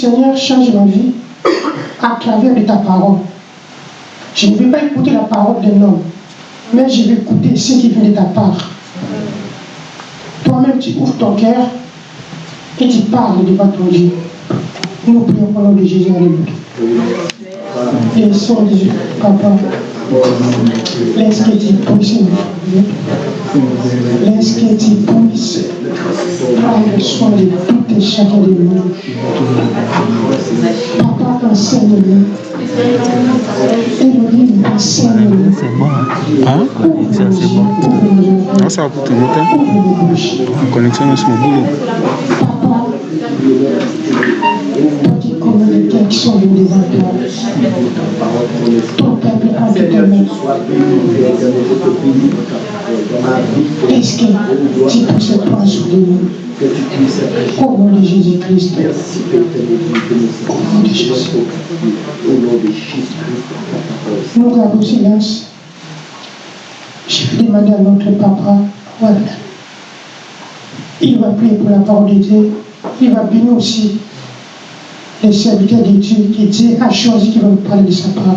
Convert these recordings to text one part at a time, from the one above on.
Seigneur, change ma vie à travers de ta parole. Je ne vais pas écouter la parole d'un homme, mais je vais écouter ce qui vient de ta part. Toi-même, tu ouvres ton cœur et tu parles devant ton Dieu. Nous prions au nom de Jésus. Alléluia. Et Seigneur Jésus, Papa, laisse que tu puisses Laisse que tu puisses prendre soin de tout chacun de nous. Papa, enseigne-nous. C'est bon. Hein Ça, c'est bon. Ah, ça va pour tout le hein? La connexion est sur boulot. Papa, toi qui connais les qui sont devant peuple a de ta main. Est-ce que tu puisses prendre sur de nous Au nom de Jésus-Christ. Au nom de Jésus. Nous gardons silence. Je vais demander à notre papa, voilà. Il va prier pour la parole de Dieu. Il va bénir aussi les serviteurs de Dieu que Dieu a choisi qui vont nous parler de sa parole.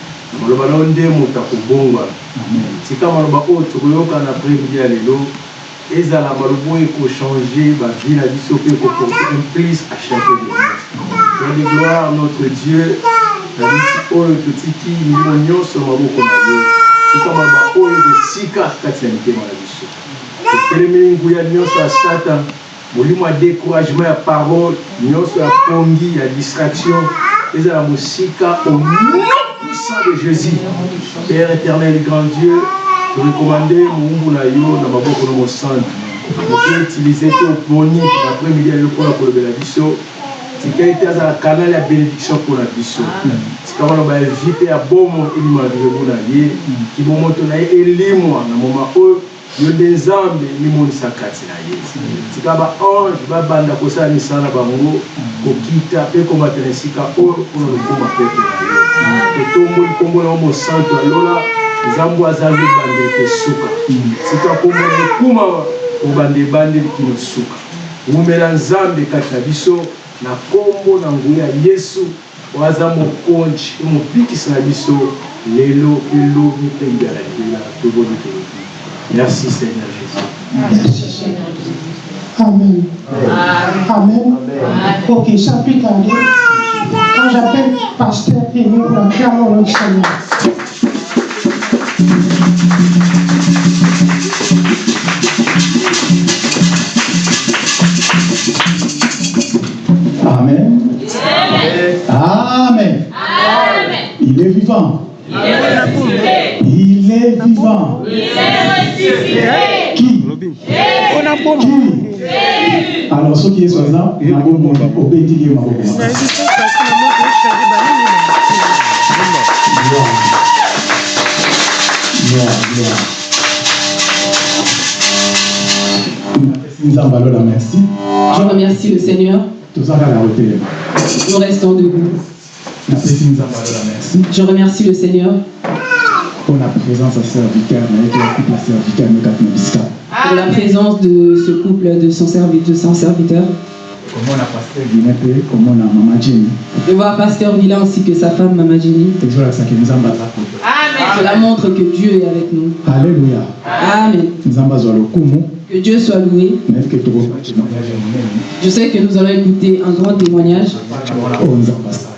maloba na yo nde moto akobongwa sika maloba oyo tokoyoka na prémidi ya lelo ezala maloba oyo ekochange bavi na biso mpe ekoporte plus à chaque de de gloire notre dieu na biti oyo totiki milimo nyonso maboko na yo sika maloba oyo esika kati ya mitema na biso totelemeli nguya nyonso ya satan molimo ya découragement ya parole nyonso ya pongi ya distraction ezala mosika nom de jésus père éternel grand dieu torekomande mowumbu na yo na maboko na mosantu oke utilize te oponi na premidi ya yo mpona kolobela biso tika ete azala kanal ya bénédiction mpona biso tika maloba ya vi mpe ya bomo elimwa lirebu na ye kibomoto na ye elimwa na moma ye tika baange babanda kosala pepe na yo etomboli nkombo na mosantu alola nzambo aza libanda ete suka. Sika komona ekuma obanda ebandeli kino suka. Ngumela nzambe kati na biso na nkombo na ngulu ya yesu oyo aza mokonzi mobikisi na biso lelo elobi mpe mbialakila toboni te. Merci seigneur jésus. Amen. Amen, amen. amen. amen. ok chapitre 2 quand j'appelle pasteur Émile pour la prière au nom du Seigneur. Amen. Amen. Il est vivant. Il est vivant. Qui? Qui? Alors, ceux qui sont là, ils vont obéir au Je remercie le Seigneur. Nous restons debout. Je remercie le Seigneur. Serviteur serviteur pour la présence de ce couple, de son, servi- de son serviteur. Je vois Pasteur Villa ainsi que sa femme Mama Jenny. ezolakisaki nzambe aza koto Cela montre que Dieu est avec nous. alleluya Amen. Que Dieu soit loué. Je sais que nous allons écouter un grand témoignage asala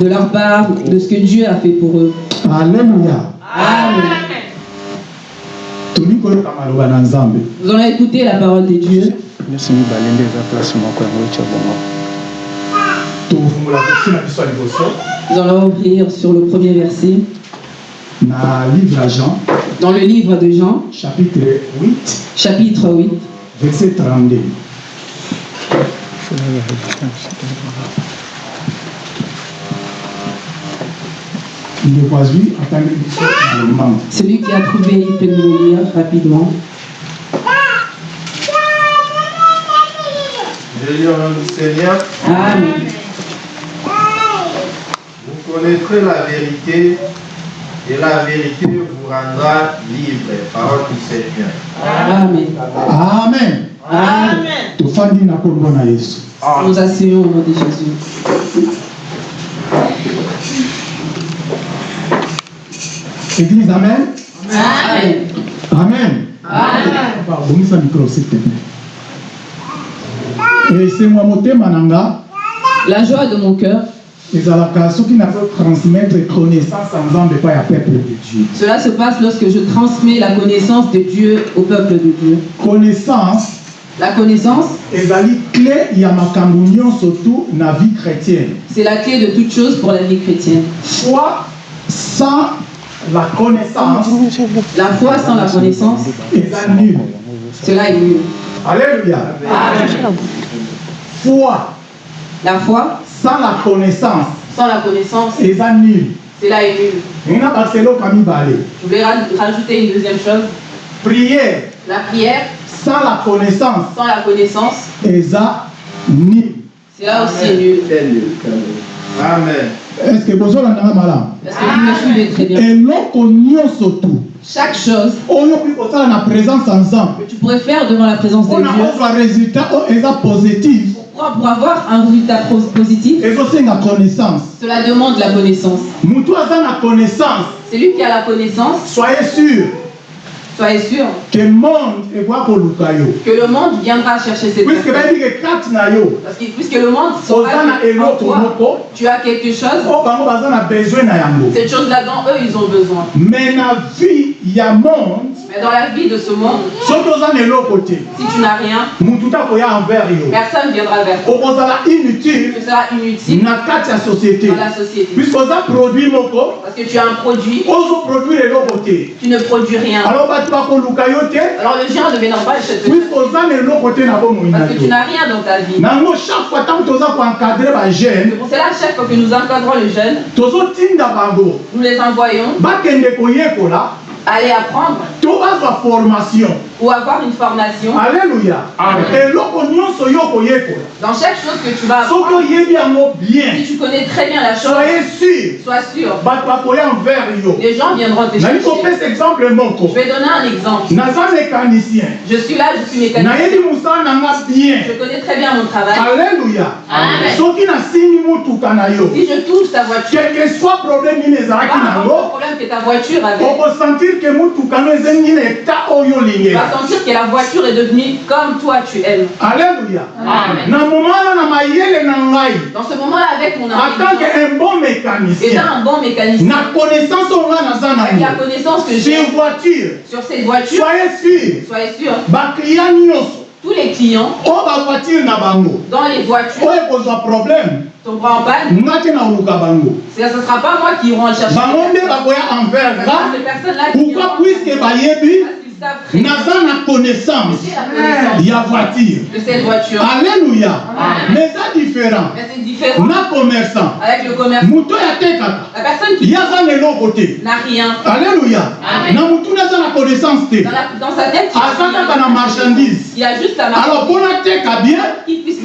de leur part de ce que Dieu a fait pour eux. alleluya Amen. Nous allons écouter la parole de Dieu. Nous allons ouvrir sur le premier verset na livre ya jean dans le livre de Jean, chapitre 8 chapitre 8, verset 32 ndeko azwi atangi biso na lombango celui qui a trouvé, il peut nous le lire rapidement. Je lis au nom du Seigneur. Amen. Vous connaîtrez la vérité et la vérité vous rendra libre. Parole du Seigneur. Amen. amen Amen. yesu Nous asseyons au nom de Jésus. église amen? Amen. amen bongisa micro s'il te plaît esengo motema na nga La joie de mon cœur, cela se passe lorsque je transmets la connaissance de Dieu au peuple de Dieu. connaissance. La connaissance, ezali clé ya makambo nyonso tu na vie chrétienne. c'est la clé de toute chose pour la vie chrétienne. foi sans la connaissance. La foi sans la connaissance, cela est nul. alléluia. Foi. La foi sans la connaissance. Sans la connaissance, eza nul. Cela est nul. ndenge na baseloka mibale Je vais ra- rajouter une deuxième chose. prière. La prière. Sans la connaissance. Sans la connaissance, eza nul. Cela aussi est nul. Amen. est ce que bozolandanga malamu eloko nyonso tu Chaque chose. Kosala na présence nzambe que tu pourrais faire devant la présence de Dieu kozwa résultat oyo eza positif pour, avoir un résultat positif, cela demande la connaissance. Celui qui a la connaissance, soyez sûr soyez sûr que le monde viendra chercher cette personne. yo. Parce que, puisque le monde que en toi, tu as quelque chose, yango cette chose-là dont eux ils ont besoin. mais na vie ya monde. Mais dans la vie de ce monde, si tu n'as rien, personne viendra vers toi. inutile. Tu seras inutile. Dans la société. puisque Parce que tu as un produit, tu ne produis rien. alors Alors les gens ne viendront pas chez toi parce que tu n'as rien dans ta vie. C'est pour cela, chaque fois que nous encadrons les jeunes, nous les envoyons. Aller apprendre. Formation ou avoir une formation. koyekola. Dans chaque chose que tu vas apprendre, si tu connais très bien la chose, soyez sûr. sois sûr, les gens viendront te chercher. Je vais donner un exemple. Je suis là, je suis mécanicien. Je connais très bien mon travail. yo. Si je touche ta voiture, quel que soit problème nini ezalaki pas problème que ta voiture avait. Sentir que la voiture est devenue comme toi tu aimes. alleluya Amen. Dans ce moment-là, avec mon en tant intelligence, que un bon mécanicien un bon mécanicien, na connaissance avec la connaissance que sur j'ai voiture. sur cette voiture, soyez sûr. soyez sûr, nyonso. Tous les clients bango. dans les voitures ekozwa problème. tomberont en panne. Ce ne sera pas moi qui iront le chercher. ces personnes-là qui pourquoi iront. Naza na connaissance j'ai la connaissance ya voiture. de cette voiture. alleluya mais eza différent. Mais c'est différent. Na commerçant. Avec le commerce. moto oyo atekaka La personne qui ye aza na eloko te n'a rien. Alleluya na motuna aza na connaissance te aza kaka na marchandise. Il a juste la alors marque mpona teka bien.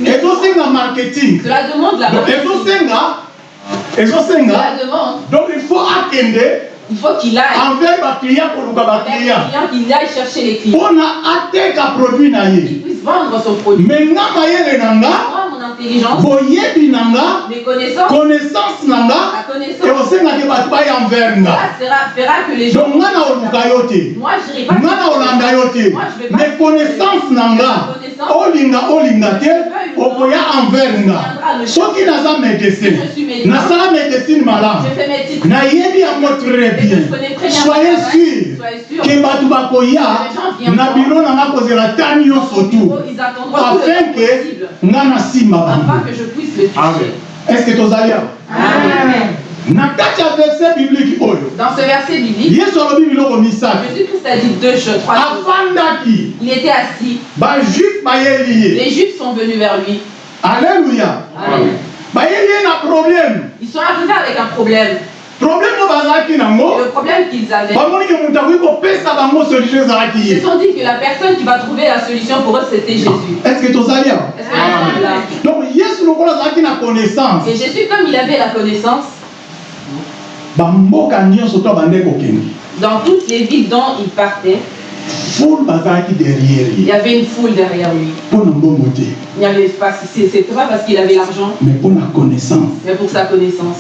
Ezosenga marketing. Cela demande la donc marque. ezosenga ezosenga donc il faut akende il faut qu'il aille. Envers koluka vers les baclient clients, qu'il aille chercher les clients, mpona ateka produit na ye qu'il puisse vendre son produit. me nga mayele na nga Moi, mon intelligence, boyebi na nga connaissance na nga ekosengaki bato baya envers nga donc nga na oluka yo te. Moi, je n'irai pas. nga na olanda yo te. Moi, je vais pas. mais connaissance na nga olinga olinga te okoya envers nga soki naza médecin nasala médecine malamu. Je fais mes titres. nayebi yango très bien. soyez sûr ke bato bakoya na biro na nga kozela ta nyonso tu tout afin ke nga nasimba afin bango que je puisse le Amen. toucher. est ce que tozali awa Amen. oyo Dans ce verset biblique, Jésus-Christ a dit deux choses, trois choses. Il était assis, les Juifs sont venus vers lui. alleluya Amen. Ils sont arrivés avec un problème. Le problème qu'ils avaient, ils se sont dit que la personne qui va trouver la solution pour eux, c'était Jésus. Est-ce que sommes là donc azalaki na connaissance. Et Jésus, comme il avait la connaissance, dans toutes les villes dont il partait, foule bazalaki derrière il y avait une foule derrière lui. Il n'y avait pas, c'est- c'était pas parce qu'il avait l'argent, mais mpo na connaissance. mais pour sa connaissance.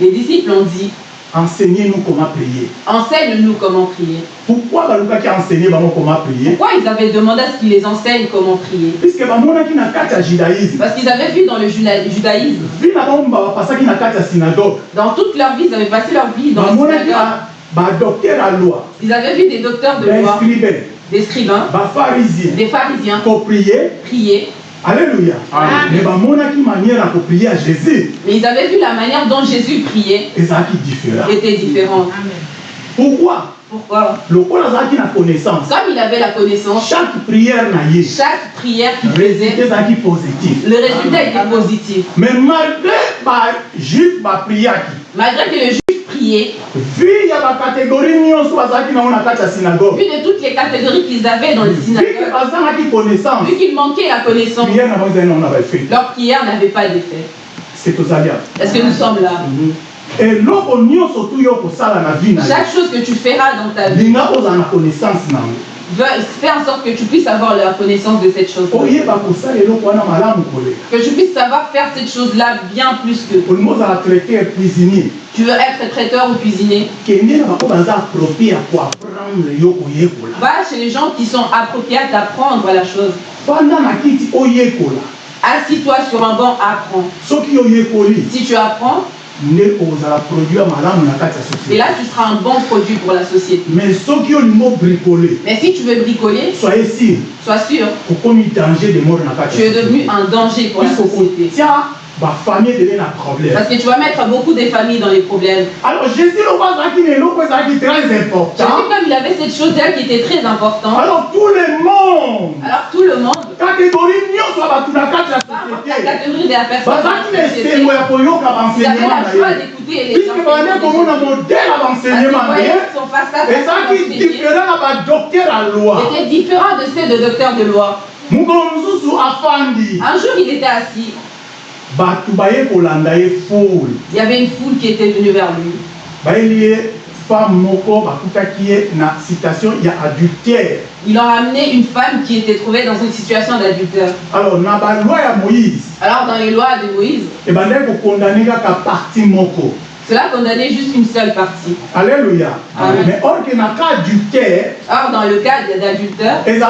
Les disciples ont dit, enseignez nous comment prier. enseigne-nous comment prier. pourquoi balukaki enseigner bango comment prier? Pourquoi ils avaient demandé à ce qu'il les enseigne comment prier? Parce qu'ils avaient vu dans le juda- judaïsme, dans toute leur vie, ils avaient passé leur vie dans le synagogue. Ils avaient vu des docteurs de loi, des scribains, bapharisien des pharisiens. Koprier prier, alléluia. Amen. mais bamonaki manière ya koprier ya jésus. Mais ils avaient vu la manière dont Jésus priait. Ezalaki différent. Était différente. pourquoi? Pourquoi lokola azalaki na connaissance. Comme il avait la connaissance, chaque prière na ye chaque prière résultat faisait, ezalaki positif. le résultat était positif. mais malgré bajuif bapriaki Malgré que le synagogue. Vu de toutes les catégories qu'ils avaient dans le vi ke synagogue, bazalaki connaissance. Vu qu'il manquait la connaissance, leur prière n'avait pas d'effet. Est-ce que nous sommes là? Na yo Chaque chose que tu feras dans ta vie, fais en sorte que tu puisses avoir la connaissance de cette chose. Que tu puisses savoir faire cette chose-là bien plus que tu veux être traiteur ou cuisinier? Va chez les gens qui sont appropriés à t'apprendre la chose. Assis-toi sur un banc, apprends. Si tu apprends, et là tu seras un bon produit pour la société. mais si tu veux bricoler, soyez sûr sois sûr, tu es devenu un danger pour la société. Okotia bafamille ebele na problème. Parce que tu vas mettre beaucoup des familles dans les problèmes. alors jésus na eloko ezalaki très important. Jésus, comme il avait cette chose-là qui était très importante, alors tout le monde. Alors tout le monde, catégorie importe la société. catégorie de la personne, la joie d'écouter les ezalaki enseigné différent de ceux de docteurs de loi. Un jour, il était assis. Il y avait une foule qui était venue vers lui. Il a amené une femme qui était trouvée dans une situation d'adultère. alors dans les lois de Moïse, parti moko cela condamnait juste une seule partie. alléluia Amen. mais or na cas Or, dans le cas d'adultère, il y a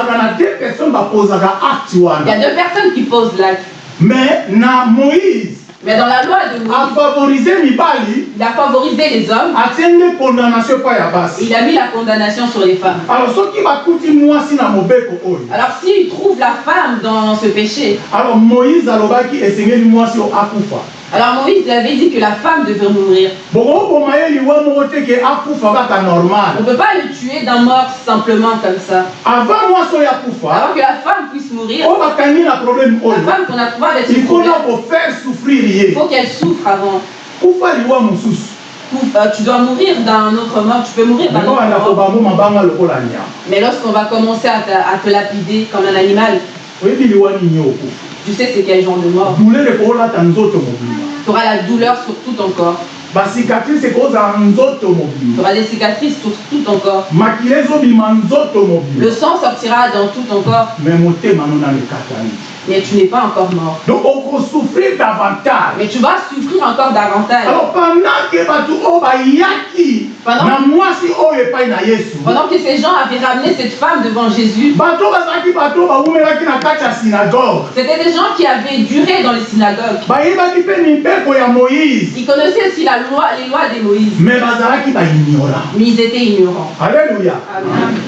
deux personnes qui posent l'acte. Mais na moïse Mais dans la loi de Moïse, afavorize mibali il a favorisé les hommes. nde condamnation epai ya et basi il a mis la condamnation sur les femmes. alors soki bakuti mwasi na mobeko oyo Alors, s'il trouve la femme dans ce péché, alors moïse alobaki esengeli mwasi oyo akufa alors Moïse il avait dit que la femme devait mourir. On ne peut pas le tuer d'un mort simplement comme ça. avant akufa Avant que la femme puisse mourir, problème la oyo femme qu'on a avec ce il faut qu'elle souffre avant. euh, tu dois mourir d'un autre mort, tu peux mourir d'un autre mort. Mais lorsqu'on va commencer à te, à te lapider comme un animal, tu sais c'est quel genre de mort. Tu auras la douleur sur tout ton corps. basicatrice ekozala nzoto Tu mobima auras des cicatrices sur tout ton corps. makila ezobima nzoto Le sang sortira dans tout ton corps. me motema no nano ekatani Mais tu n'es pas encore mort. donc okosouffrir davantage Mais tu vas souffrir encore davantage. alors pendant ke bato oyo bayaki Pendant- que ces gens avaient ramené cette femme devant Jésus, c'était des gens qui avaient duré dans les synagogues. Ils connaissaient aussi la loi, les lois de Moïse, mais ils étaient ignorants. alléluia.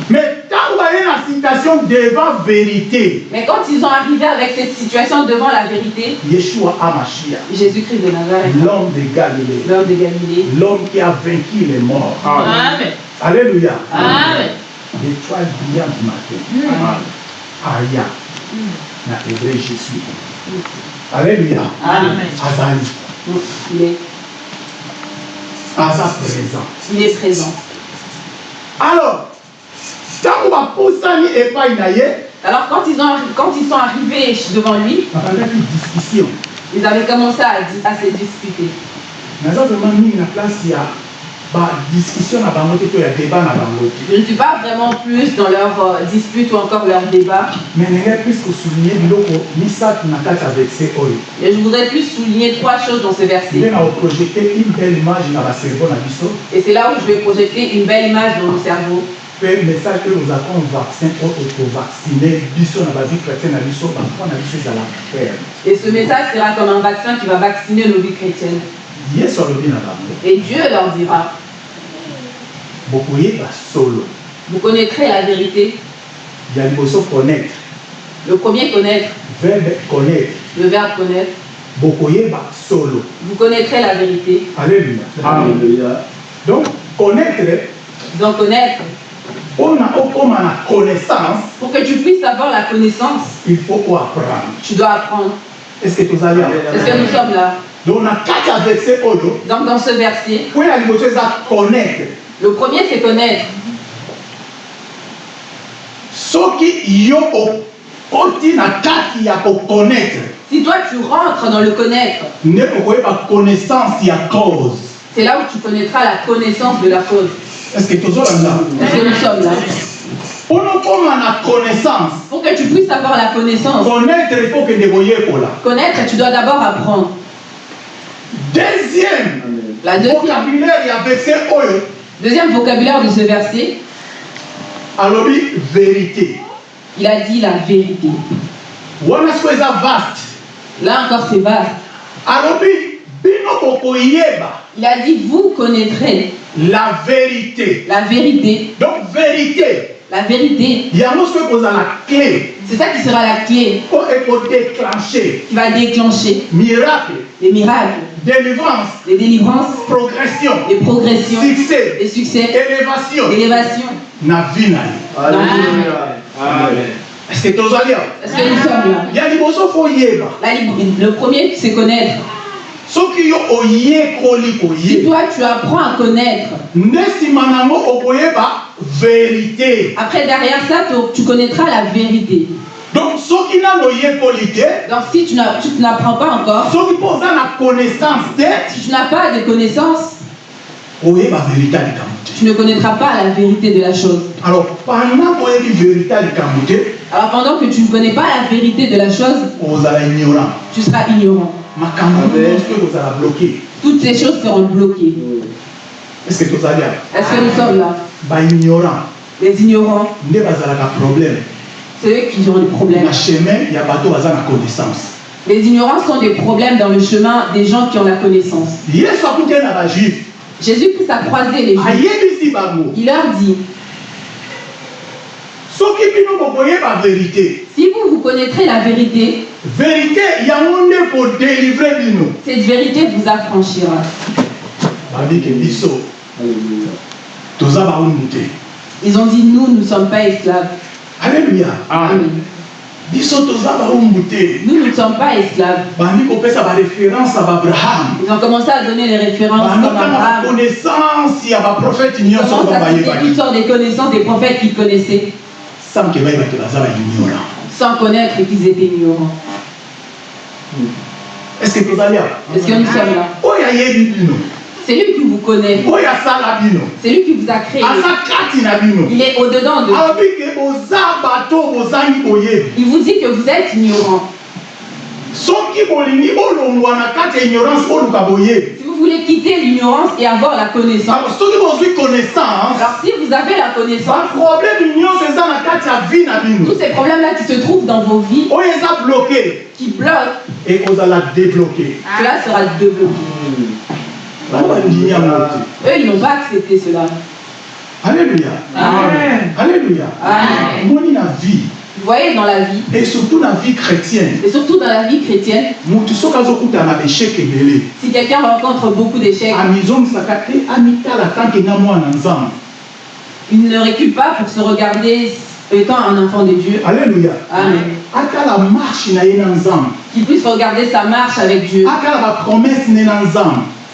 Mais Mais quand ils ont arrivé avec cette situation devant la vérité, yeshua amashia Jésus-Christ de Nazareth, l'homme de Galilée, l'homme qui a vaincu les morts Amen. alléluia. Amen. l'étoile brillante du matin. Aya na hébreu je suis alléluia. Amen. azali Donc, il est, aza présent. Il est présent. alors ntango bapusani epai na ye Alors quand ils, ont, quand ils sont arrivés devant lui, ils avaient commencé à, à se disputer. naza vraiment mingi na place ya badiscussion na bango te to ya débat na bango Je ne suis pas vraiment plus dans leur euh, dispute ou encore leur débat, mais plus mais je voudrais plus souligner trois choses dans ce verset. na koprojete une belle image na biso Et c'est là où je vais projeter une belle image dans nos cerveaux. mpe message oyo ozalaka un vaccin oyo ekovaccine biso na bavie chrétien na biso na biso ferme Et ce message sera comme un vaccin qui va vacciner nos vies chrétiennes. Et Dieu leur dira, vous connaîtrez la vérité. connaître. Le premier connaître, verbe connaître. Le verbe connaître. Vous connaîtrez la vérité. alléluia. Alléluia. donc connaître Donc connaître, mpona okóma na connaissance. Pour que tu puisses avoir la connaissance, il faut oapprendre tu dois apprendre. est ce que Est-ce que nous sommes là? Donc dans ce verset, le premier c'est connaître. Si toi tu rentres dans le connaître, c'est là où tu connaîtras la connaissance de la cause. Est-ce que nous sommes là? Pour que tu puisses avoir la connaissance, connaître il faut kende koyekola connaître, tu dois d'abord apprendre. Deuxième La deuxième, vocabulaire ya verset oyo deuxième vocabulaire de ce verset, alobi vérité. Il a dit la vérité. wana siko eza vaste. Là encore c'est vaste. alobi bino bokoyeba Il a dit vous connaîtrez la vérité. la vérité. donc vérité. La vérité, yango soki ekozala clé. C'est ça qui sera la clé. Po ekodéclenche qui va déclencher. Miracle. Les miracles, délivrance. Les délivrances, progression. Les progressions, succès. Les succès, élévation. L'élévation. na vie. Alléluia. Amen. est ce que tozali awa Est-ce que nous sommes là? Liboso fo oyeba La lib- Le premier, c'est connaître. yo oyekoli Si toi, tu apprends à connaître, vérité. Après derrière ça, tu connaîtras la vérité. Donc te Donc si tu n'apprends pas encore, oza na connaissance si tu n'as pas de te tu ne connaîtras pas la vérité de la chose. alors pendant Alors pendant que tu ne connais pas la vérité de la chose, tu seras ignorant. Toutes ces choses seront bloquées. est ce que Est-ce que nous sommes là? Baignorant Les ignorants, nde bazalaka problème c'est eux qui ont des problèmes. na chemin bato baza na connaissance Les ignorants sont des problèmes dans le chemin des gens qui ont la connaissance. bajuif Jésus-Christ a croisé les Juifs. Il leur dit, si vous, vous connaîtrez la vérité, vérité kodélivre bino cette vérité vous affranchira. te Ils ont dit, nous, nous ne sommes pas esclaves. Baumbu te. Nous, nous ne sommes pas esclaves. Ils ont commencé à donner les références bandotanga Abraham. Ils commencent oyo à citer toutes sortes de connaissances des prophètes qu'ils connaissaient, sans connaître qu'ils étaient ignorants. est ce que tozali awa Est-ce que nous sommes là? C'est lui qui vous connaît. C'est lui qui vous a créé. Il est au-dedans de vous. Il vous dit que vous êtes ignorant. Si vous voulez quitter l'ignorance et avoir la connaissance, alors bozwi connaissance alors si vous avez la connaissance, tous ces problèmes-là qui se trouvent dans vos vies, bloke qui bloquent, débloke cela sera débloqué. bango bandimi yango te Eux, ils n'ont pas accepté cela. alleluya Amen. vie. Vous voyez, dans la vie, et surtout na vie chrétienne. Et surtout dans la vie chrétienne, si quelqu'un rencontre beaucoup d'échecs, il ne recule pas pour se regarder étant un enfant de Dieu. alleluya Amen. Qu'il puisse regarder sa marche avec Dieu. atala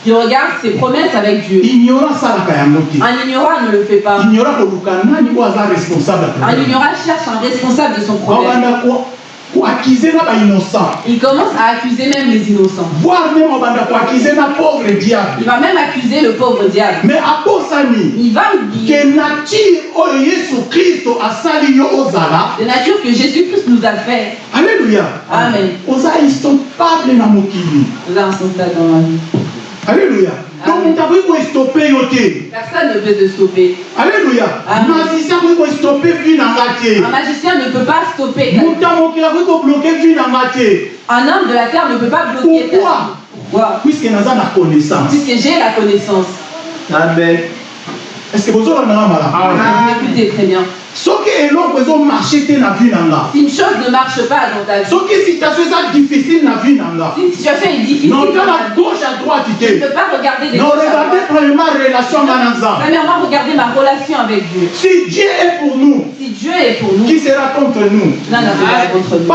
Qu'il regarde ses promesses avec Dieu. Un ignorant ne le fait pas. Un ignorant cherche un responsable de son problème. Il commence à accuser même les innocents. voire même obanda koakize na pauvre diable Il va même accuser le pauvre diable. mais Il va oublier ke nature que Jésus-Christ nous a fait. alleluya Amen. Nous dans la vie. Alleluya donc Amen. moto akoki koestope yo te Personne ne peut te stopper. alleluya Amen. magicien akoki koestope vi na nga te Un magicien ne peut pas stopper. ta vie. moto ya mokili akoki kobloke vi na nga te Un homme de la terre ne peut pas bloquer Pourquoi? vie. Pourquoi? Puiske naza na connaissance Puisque j'ai la connaissance. Amen. est ce que bozolandanga malamu Vous m'écoutez très bien. Une chose ne marche pas dans ta vie, situation une situation est difficile, ta vie, gauche à droite tu ne pas regarder des non choses à regardez droite. premièrement relation regardez ma relation avec Dieu. si dieu est pour nous Si Dieu est pour nous, qui sera contre nous? Pas contre nous.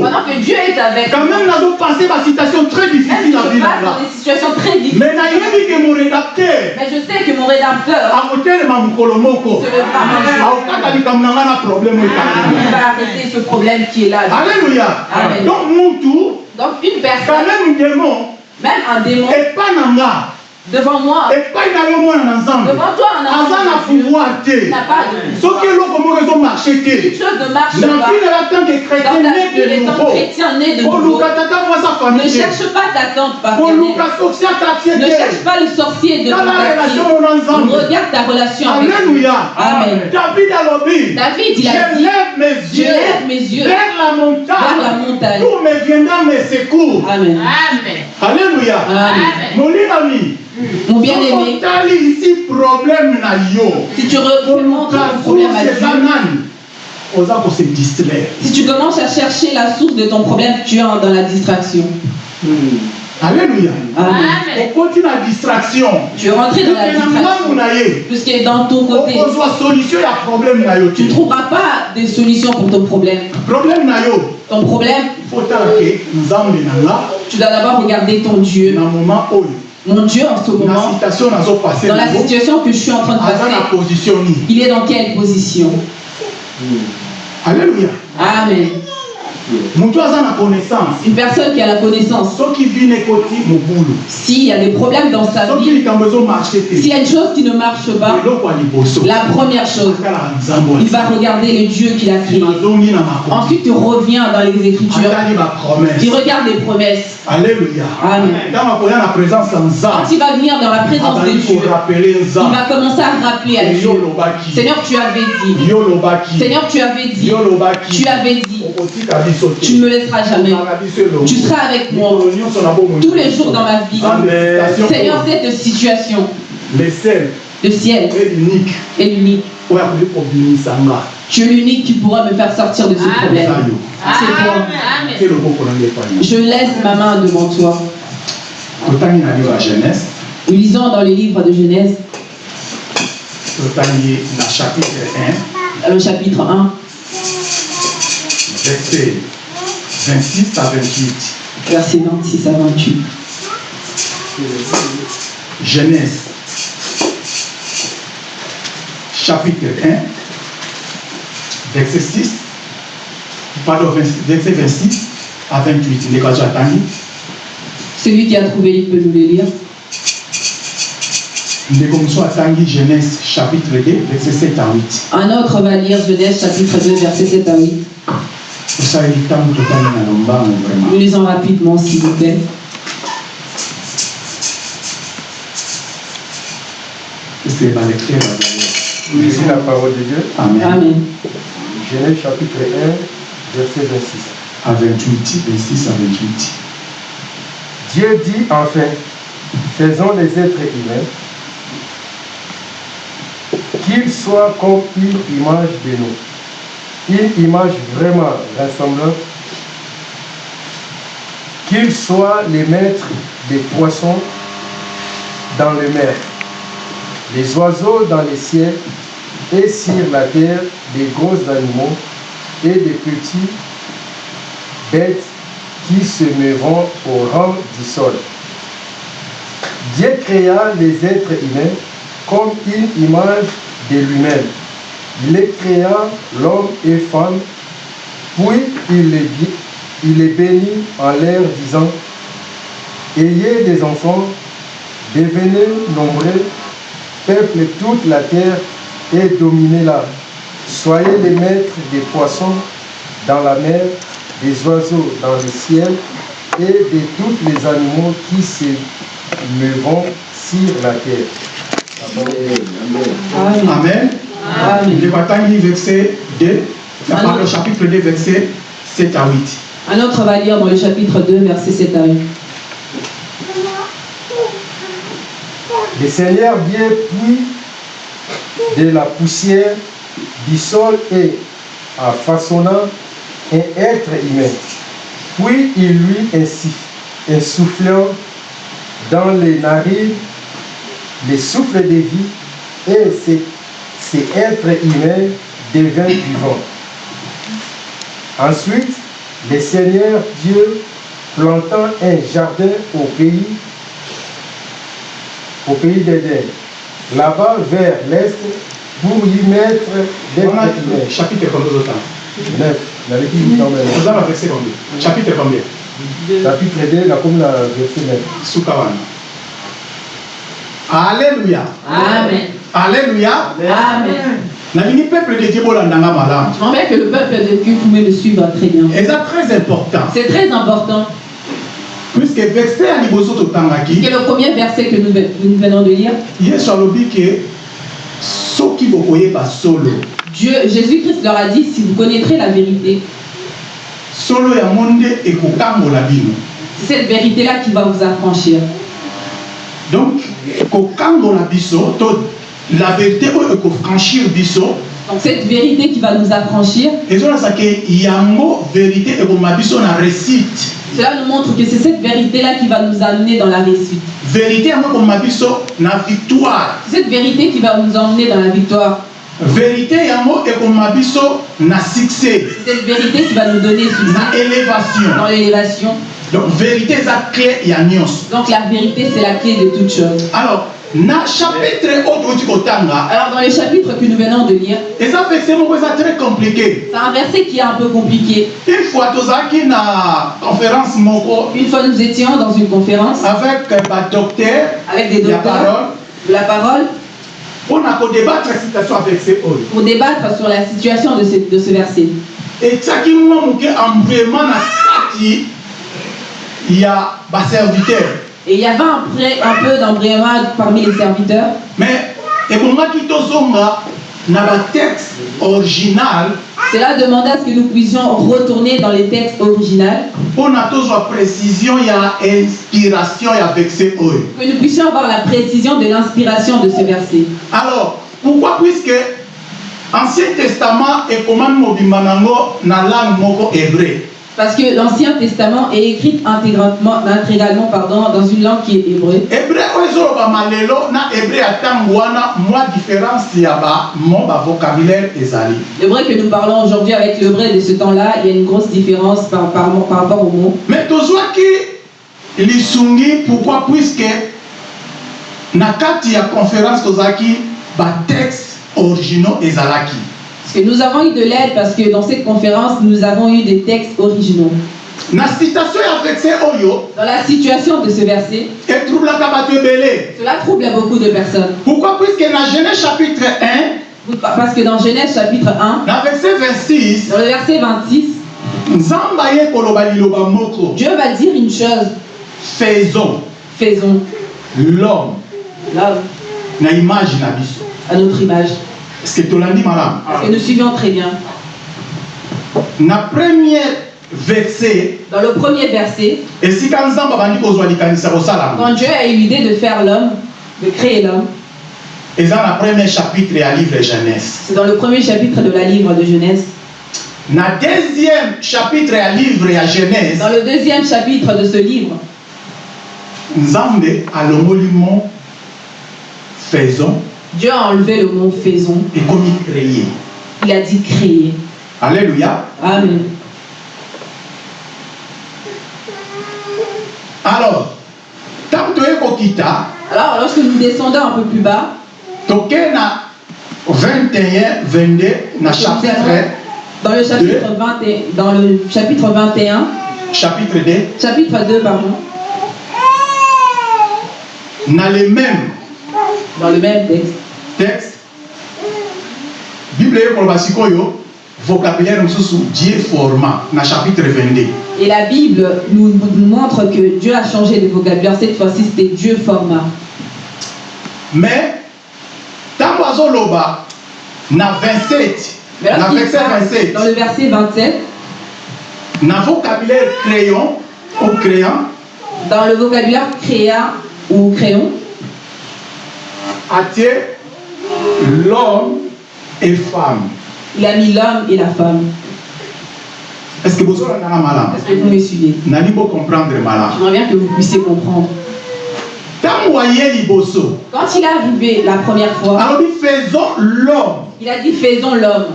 pendant que Dieu est avec quand nous, même nazopase basituation très même difficile des situations très difficiles, mais rédacteur je sais que mon rédempteur un va arrêter ce problème qui est là. alléluia Amen. donc mutu Donc une personne, même démon même un démon, nga devant moi, epai na yo mwana na nzambe. Devant toi, un aza na pouvoir te. N'a pas de pouvoir. soki eloko moko ezomarche te. Chose ne marche na pas. vile ya tanke Dans chrétien né de nouveau, koluka tata mwasa ne famille. Te cherche pas ta tante koluka paternelle. soki atratie Ne cherche te pas le sorcier de ton tala relation quartier. mo na nzambe Regarde ta relation avec Dieu. alléluia. Amen. david alobi David, il a je lève mes je yeux lève mes yeux vers la vers la montagne. D'où me viendra mes secours Amen. alléluia. Amen. molingami Mon bien-aimé, ici problème na yo. Si tu remontes ton problème à Dieu, si tu commences à chercher la source de ton problème, tu es dans la distraction. alléluia. Amen. okoti na distraction. Tu es rentré dans la distraction. Puisque dans ton côté, solution ya problème tu ne trouveras pas de solution pour ton problème. problème Ton problème, tu dois d'abord regarder ton Dieu. moment Mon Dieu, en ce moment, dans la situation que je suis en train de passer, il est dans quelle position? Alléluia. Amen. Une personne qui a la connaissance, s'il y a des problèmes dans sa vie, s'il y a une chose qui ne marche pas, la première chose, il va regarder le Dieu qu'il a créé. Ensuite, tu reviens dans les Écritures. Tu regardes les promesses. Alléluia Amen. présence Quand il va venir dans la présence de abandi Dieu, il va commencer à rappeler à Dieu. Seigneur, tu avais dit. Seigneur, tu avais dit. Tu avais dit. Tu ne me laisseras jamais. Tu seras avec moi tous les jours dans ma vie. Amen. Seigneur, cette situation, le ciel l'unique est l'unique. Tu es l'unique qui pourra me faire sortir de ce problème. C'est toi. Je laisse ma main devant toi. Nous lisons dans le livre de Genèse, totangi na chapitre 1 dans le chapitre 1, verset 26 à 28 versets 26 à 28. Genèse, chapitre 1, verset 6, pardon, 20 verset 26 à 28. Ndeko atangi, Celui qui a trouvé, il peut nous le lire. Genèse, chapitre 2, verset 7 à 8. Un autre va lire Genèse chapitre 2, verset 7 à 8. tosaleli ntango totali na lombango vraiment Nous lisons rapidement, s'il vous plaît. balecteur bazali Lisez la parole de Dieu. amen Amen. Genèse chapitre 1, verset 26. à 28 26 à 28 Dieu dit enfin, faisons les êtres humains, qu'ils soient comme une image de nous, une image vraiment ressemblante, qu'ils soient les maîtres des poissons dans le mer, les oiseaux dans les ciels et sur la terre, des gros animaux et des petits bêtes qui se meuront au rang du sol. Dieu créa les êtres humains comme une image de lui-même. Il les créa l'homme et femme, puis il les, il les bénit en leur disant, Ayez des enfants, devenez nombreux, peuplez toute la terre et dominez-la. Soyez les maîtres des poissons dans la mer, des oiseaux dans le ciel et de tous les animaux qui se meuront sur la terre. Amen. amen Amen. le verset 2 la parole chapitre 2 verset 7 à 8 Un autre va lire dans le chapitre 2, verset 7 à 8. Le Seigneur Dieu puis de la poussière du sol et en façonnant un être humain. Puis il lui insuff- insufflant dans les narines le souffle de vie et ce- cet être humain devint vivant. Ensuite, le Seigneur Dieu planta un jardin au pays au pays là-bas vers l'est, pour y mettre des humains. chapitre combien plus quand même. Vous avez verset combien? Chapitre combien? Chapitre 2, la comme la verset 9. Sukawana. Alléluia. Amen. Alléluia. Amen. nalingi peuple de dieu bolandanga malamu J'aimerais que le peuple de Dieu pouvait me suivre très bien. eza très important C'est très important. Puisque verset ya liboso totangaki le premier verset que nous, nous venons de lire. yesu alobi ke soki bokoyeba solo Dieu, Jésus-Christ leur a dit, si vous connaîtrez la vérité, solo yango nde ekokambola bino c'est cette vérité-là qui va vous affranchir. donc kokangola biso to la vérité oyo ekofranchir biso Donc cette vérité qui va nous affranchir, ezolakisa ke yango vérité ekoma biso na réussite cela nous montre que c'est cette vérité-là qui va nous amener dans la réussite. vérité yango ekoma biso na victoire C'est cette vérité qui va nous emmener dans la victoire. vérité yango na succès C'est cette vérité qui va nous donner succès na élévation dans l'élévation. donc vérité eza clé Donc la vérité, c'est la clé de toute chose. alors Alors dans les chapitres que nous venons de lire, c'est un verset qui est un peu compliqué. une fois nous étions dans une conférence avec badocteur avec des docteurs de la parole. Pour débattre sur la situation de ce, de ce verset. etiaki Et il y avait un, un peu d'embrayage parmi les serviteurs, mais na batexte original cela demandait à ce que nous puissions retourner dans les textes originaux, précision inspiration que nous puissions avoir la précision de l'inspiration de ce verset. alors pourquoi? Puisque ancien testament ekomami mobimba nango na langue moko hébreu Parce que l'Ancien Testament est écrit intégralement, intégralement pardon, dans une langue qui est hébreu. ezali L'hébreu que nous parlons aujourd'hui avec l'hébreu de ce temps-là, il y a une grosse différence par, par, par rapport au mot. mais tozwaki lisungi pourquoi? Puisque na kati ya conférence tozalaki batexte originaux ezalaki Parce que nous avons eu de l'aide parce que dans cette conférence, nous avons eu des textes originaux. na citation ya verset oyo Dans la situation de ce verset, cela trouble beaucoup de personnes. pourquoi? Puisque na genèse chapitre 1 Parce que dans Genèse chapitre 1, na verset 26 dans le verset 26, nzambe aye koloba liloba moko Dieu va dire une chose. faisons Faisons l'homme l'homme à notre image. Est-ce que tolandi malamu Et nous suivons très bien. na premier verset. Dans le premier verset, likanisa kosalama quand Dieu a eu l'idée de faire l'homme, de créer l'homme, eza na premier chapitre ya livre genèse. c'est dans le premier chapitre de la livre de Genèse. na deuxième chapitre ya livre ya genèse. Dans le deuxième chapitre de ce livre, nzambe alongoli mo faisons Dieu a enlevé le mot faisons. ekomi créer Il a dit créer. alléluia. Amen. alors Alors, lorsque nous descendons un peu plus bas, toke na 21 22 na chapitre dans le chapitre 21, dans le chapitre 21, chapitre 2 chapitre 2, pardon, na le même. Dans le même texte, texte. Bible ekoloba sikoyo vocabulaire mosusu dieu format na chapitre 22 et la Bible nous, nous montre que Dieu a changé de vocabulaire. Cette fois-ci, c'était Dieu format. mais ntango azoloba na 27 Mais na verset parle 27 dans le verset 27, na vocabulaire crayon ou crayon dans le vocabulaire créa ou crayon, atie l'homme et femme il a mis l'homme et la femme. est-ce que bozolandanga malamu Est-ce que vous me suivez nali bocomprendre malamu J'aimerais bien que vous puissiez comprendre. Quand il est arrivé la première fois, alobi faisons l'homme il a dit faisons l'homme.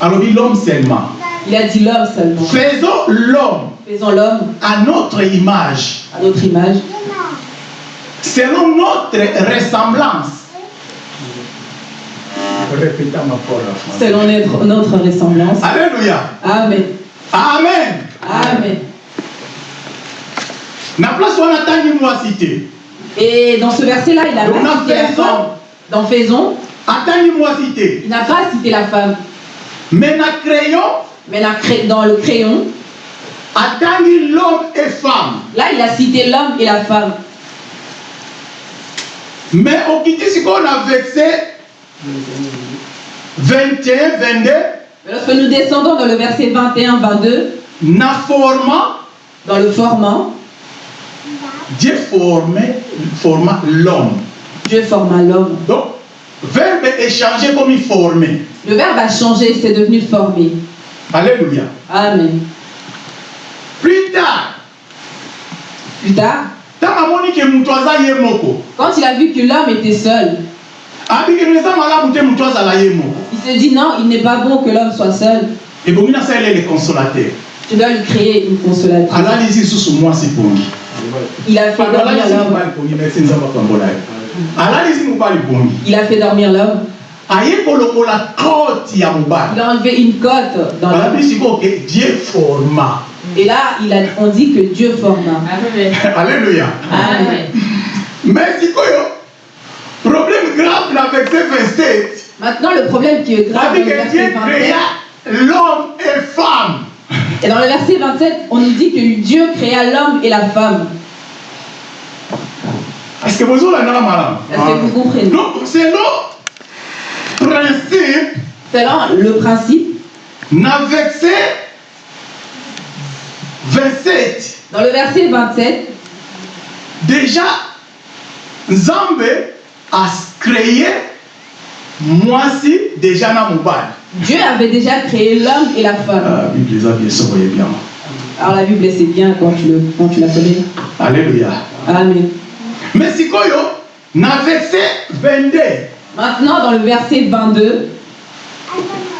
alobi l'homme seulement Il a dit l'homme seulement. faisons l'homme Faisons l'homme à notre image à notre image, selon notre ressemblance selon notre, notre ressemblance. alléluia Amen. amen Amen. na place wana atangi mwasi te Et dans ce verset-là, il n'a Donc, pas on a cité la femme. Dans faisons, atangi te il n'a pas cité la femme. mais na crayon Mais la cré- dans le crayon, atangi l'homme et femme là, il a cité l'homme et la femme. mais okiti sikoyo na verset 21 22 Mais lorsque nous descendons dans le verset 21-22, na format dans le formant, Dieu formait, forma l'homme. Dieu forma l'homme. Donc, verbe échanger comme il formait. Le verbe a changé, c'est devenu formé. Alléluia. Amen. Plus tard, Plus tard, quand il a vu que l'homme était seul, il se dit non, il n'est pas bon que l'homme soit seul. ebongi nasalele le consolateur Je dois lui créer une consolatrice. alalisi lisusu mwasi pongi Il a fait dormir l'homme. merci Il a fait dormir l'homme. Il a enlevé une côte dans l'homme. dieu forma Et là, il a, on dit que Dieu forma. alléluia Amen. mais sikoyo problème grave na verset 27 Maintenant, le problème qui est grave dans le que Dieu 27, créa l'homme et femme. et dans le verset 27, on nous dit que Dieu créa l'homme et la femme. Est-ce que vous avez un Est-ce que vous comprenez? Donc, c'est le principe Selon le principe, na verset 27. dans le verset 27, Déjà, Nzambe a créé moisi déjà na mobile. Dieu avait déjà créé l'homme et la femme. La Bible les bien. Alors la Bible, c'est bien quand tu, le, quand tu la connais. Alléluia. Amen. Mais si koyo, na verset 22, Maintenant, dans le verset 22,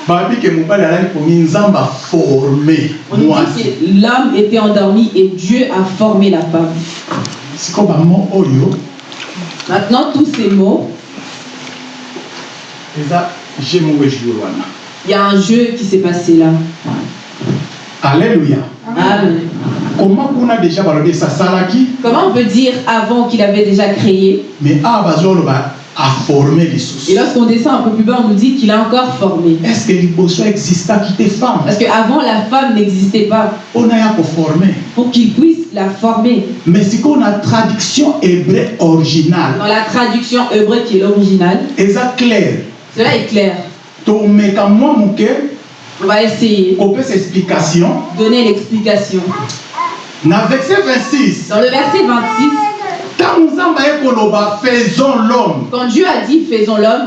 babi ke mobile alali pongi Nzambe a formé on nous moisi. dit que l'homme était endormi et Dieu a formé la femme. sikoyo bamo oyo Maintenant, tous ces mots, il y a un jeu qui s'est passé là. alleluya Amen. koma kuna deja balobi esasalaki Comment on peut dire avant qu'il avait déjà créé? Mais awa aforme lisusu Et lorsqu'on descend un peu plus bas, on nous dit qu'il a encore formé. est ce que liboso existaki te femme? Parce qu'avant, la femme n'existait pas. Mpona ya koforme pour qu'il puisse la former. mais sikoyo na traduction hébreu originale. Dans la traduction hébreu qui est l'original, eza clair. Cela est clair. tomeka mwa moke On va essayer. explication de donner l'explication. na verset 26 Dans le verset 26, faisons l'homme. Quand Dieu a dit faisons l'homme,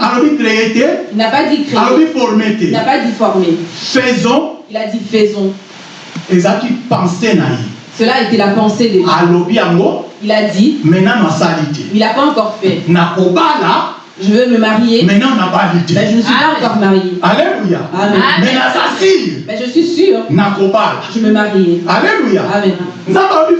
il n'a pas dit créer, il n'a pas dit former, faisons. Il a dit faisons. Cela a été la pensée de Dieu. Il a dit, mais il n'a pas encore fait. Je veux me marier, me nano nabali te mais je ne suis pas encore marié. alléluia Amen. me naza sire Mais je suis sûre, je me marier. alléluia Amen.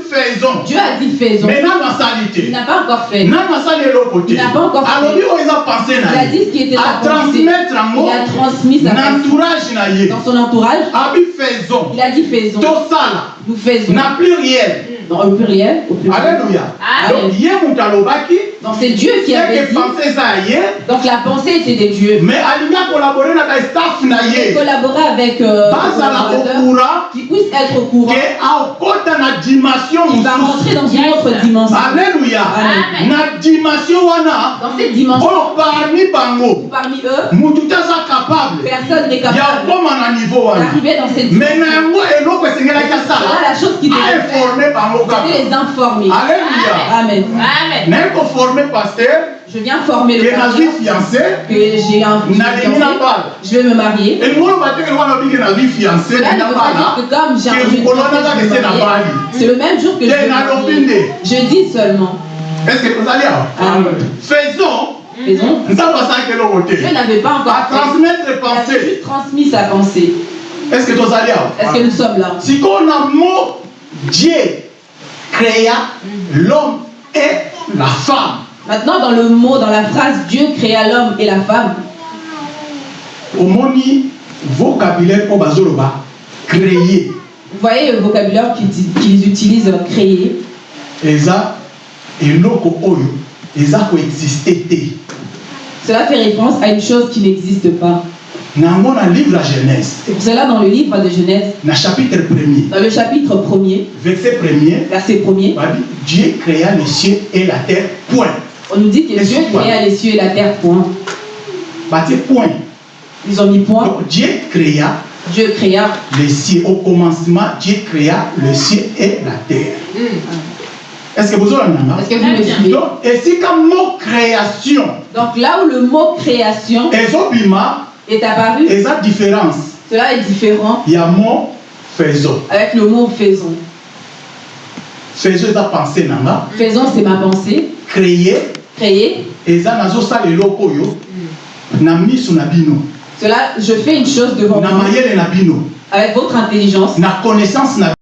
faisons Dieu a dit faisons. me nano asali Il n'a pas encore fait. nano asali eloko te Il n'a pas encore fait. alobi oyo eza pense Il na a dit ce qui était sa pensée. atransmettre yango Il a transmis sa na entourage na dans son entourage. abi faisons Il a dit faisons. tosala Nous faisons. na Dans le pluriel, au pluriel. alléluia donc ye moto alobaki Donc c'est Dieu qui avait dit. ya Donc la pensée était de Dieu. mais akolabore na bastaff na ye collaborait avec euh, qui puissent être au courant. akota na dimension Il va rentrer dans une autre dimension. alléluia Amen. na dimension wana Dans cette dimension, oyo parmi bango parmi eux, motu te aza capable personne n'est ya capable kokoma na niveau wana d'arriver dans cette me na yango eloko esengelaki Voilà asala la chose qui devait aeforme bango kaka les informer. alléluia Amen. naye koforme paster Je viens former le pasteur fiancé que j'ai na bala Je vais me marier. elingi oloba te ke wana obiki nazwi fiancé que comme j'ai je nanga vais me marier. C'est le même jour que je vais Je dis seulement. est ce que tozali awa Amen. faisons Faisons. te Dieu n'avait pas encore Il a pensée juste transmis sa pensée. est ce que tozali awa Est-ce que nous sommes là? Sikoyo na mot dieu créa l'homme et la femme Maintenant, dans le mot, dans la phrase Dieu créa l'homme et la femme, omoni vocabulaire oyo bazoloba créer vous voyez le vocabulaire qu'ils utilisent, euh, créer. eza eloko oyo eza Cela fait référence à une chose qui n'existe pas. C'est pour cela, dans le livre de Genèse, na chapitre premier dans le chapitre 1er, verset premier verset 1er, babi dieu créa les cieux et la terre point. on nous dit que Dieu créa les cieux et la terre, point. point. Ils ont mis point. donc dieu créa Dieu créa. les cieux. Au commencement dieu créa le ciel et la terre. Est ce que bozolandanga Est-ce que vous me suivez? Donc esika mo création. Donc là où le mot création ezobima est apparu, eza différence. Cela est différent. Ya mo faisons. Avec le mot faisons. faisons eza pensée na nga Faisons, c'est ma pensée. créer. Créer, eza nazosala eloko oyo na miso na bino. Cela, je fais une chose devant na vous. mayele na bino. Avec votre intelligence, na connaissance na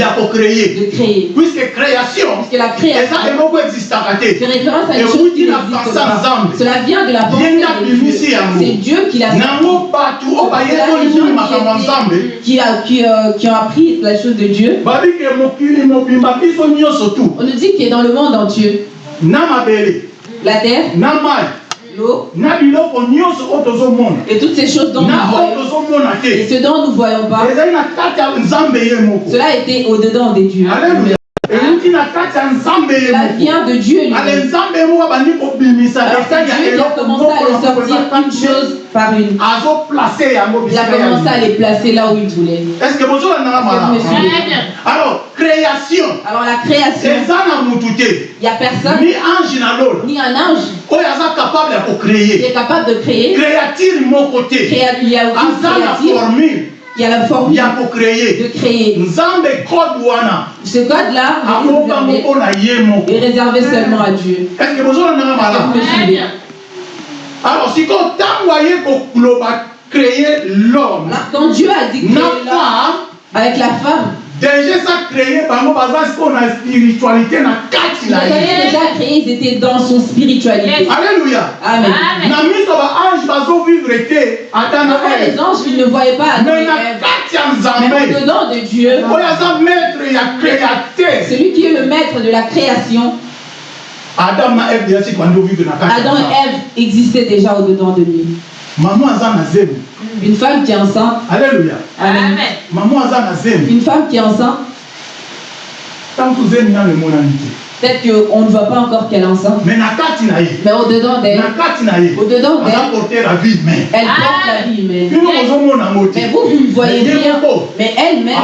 ya kocreye de créer. puisque création Parce que la création eza eloko existaka fait te référence à une chose qui n'existe pas. Cela vient de la pensée de Dieu. C'est Dieu qui l'a nango nini makambo ya nzambe qui, qui, a- qui, euh, qui ont appris la chose de Dieu, babi tu on nous dit qu'il est dans le monde entier. na mabele La terre, na et toutes ces choses dont nous voyons. Et ce dont nous ne voyons pas, cela était au-dedans des dieux. Moko vient de Dieu qui a commencé à les sortir une chose par une. Il a commencé à les placer là où il voulait. Est-ce que suivez alors création. Alors la création, il n'y a personne, ni ange ni un ange, qui kocreye est capable de créer. créature te Créa- Il y a la forme de créer. Ce code-là est réservé, seulement à Dieu. que Est-ce que vous suivez alors ntango aye koloba créer l'homme Quand Dieu a dit femme avec la femme, déjà ça créé bango baza sikoyo na spiritualité na kati il avait déjà créé, ils étaient dans son spiritualité. alleluya Amen. na miso baange bazovivre te ata na Pourquoi les anges, ils ne voyaient pas Adam mais Ève. kati ya Mais nzambe au-dedans de Dieu, aza maître ya créateur celui qui est le maître de la création, adam et Ève existaient déjà au-dedans de lui. Mama aza na Une femme qui est enceinte, alleluya Amen. mama aza na Une femme qui est enceinte, ntango zemi nano emonani te peut-être qu'on ne voit pas encore qu'elle est enceinte, mais na na au-dedans d'elle, na na au-dedans d'elle, elle porte la vie humaine. Mais vous, vous ne voyez rien, mais elle-même,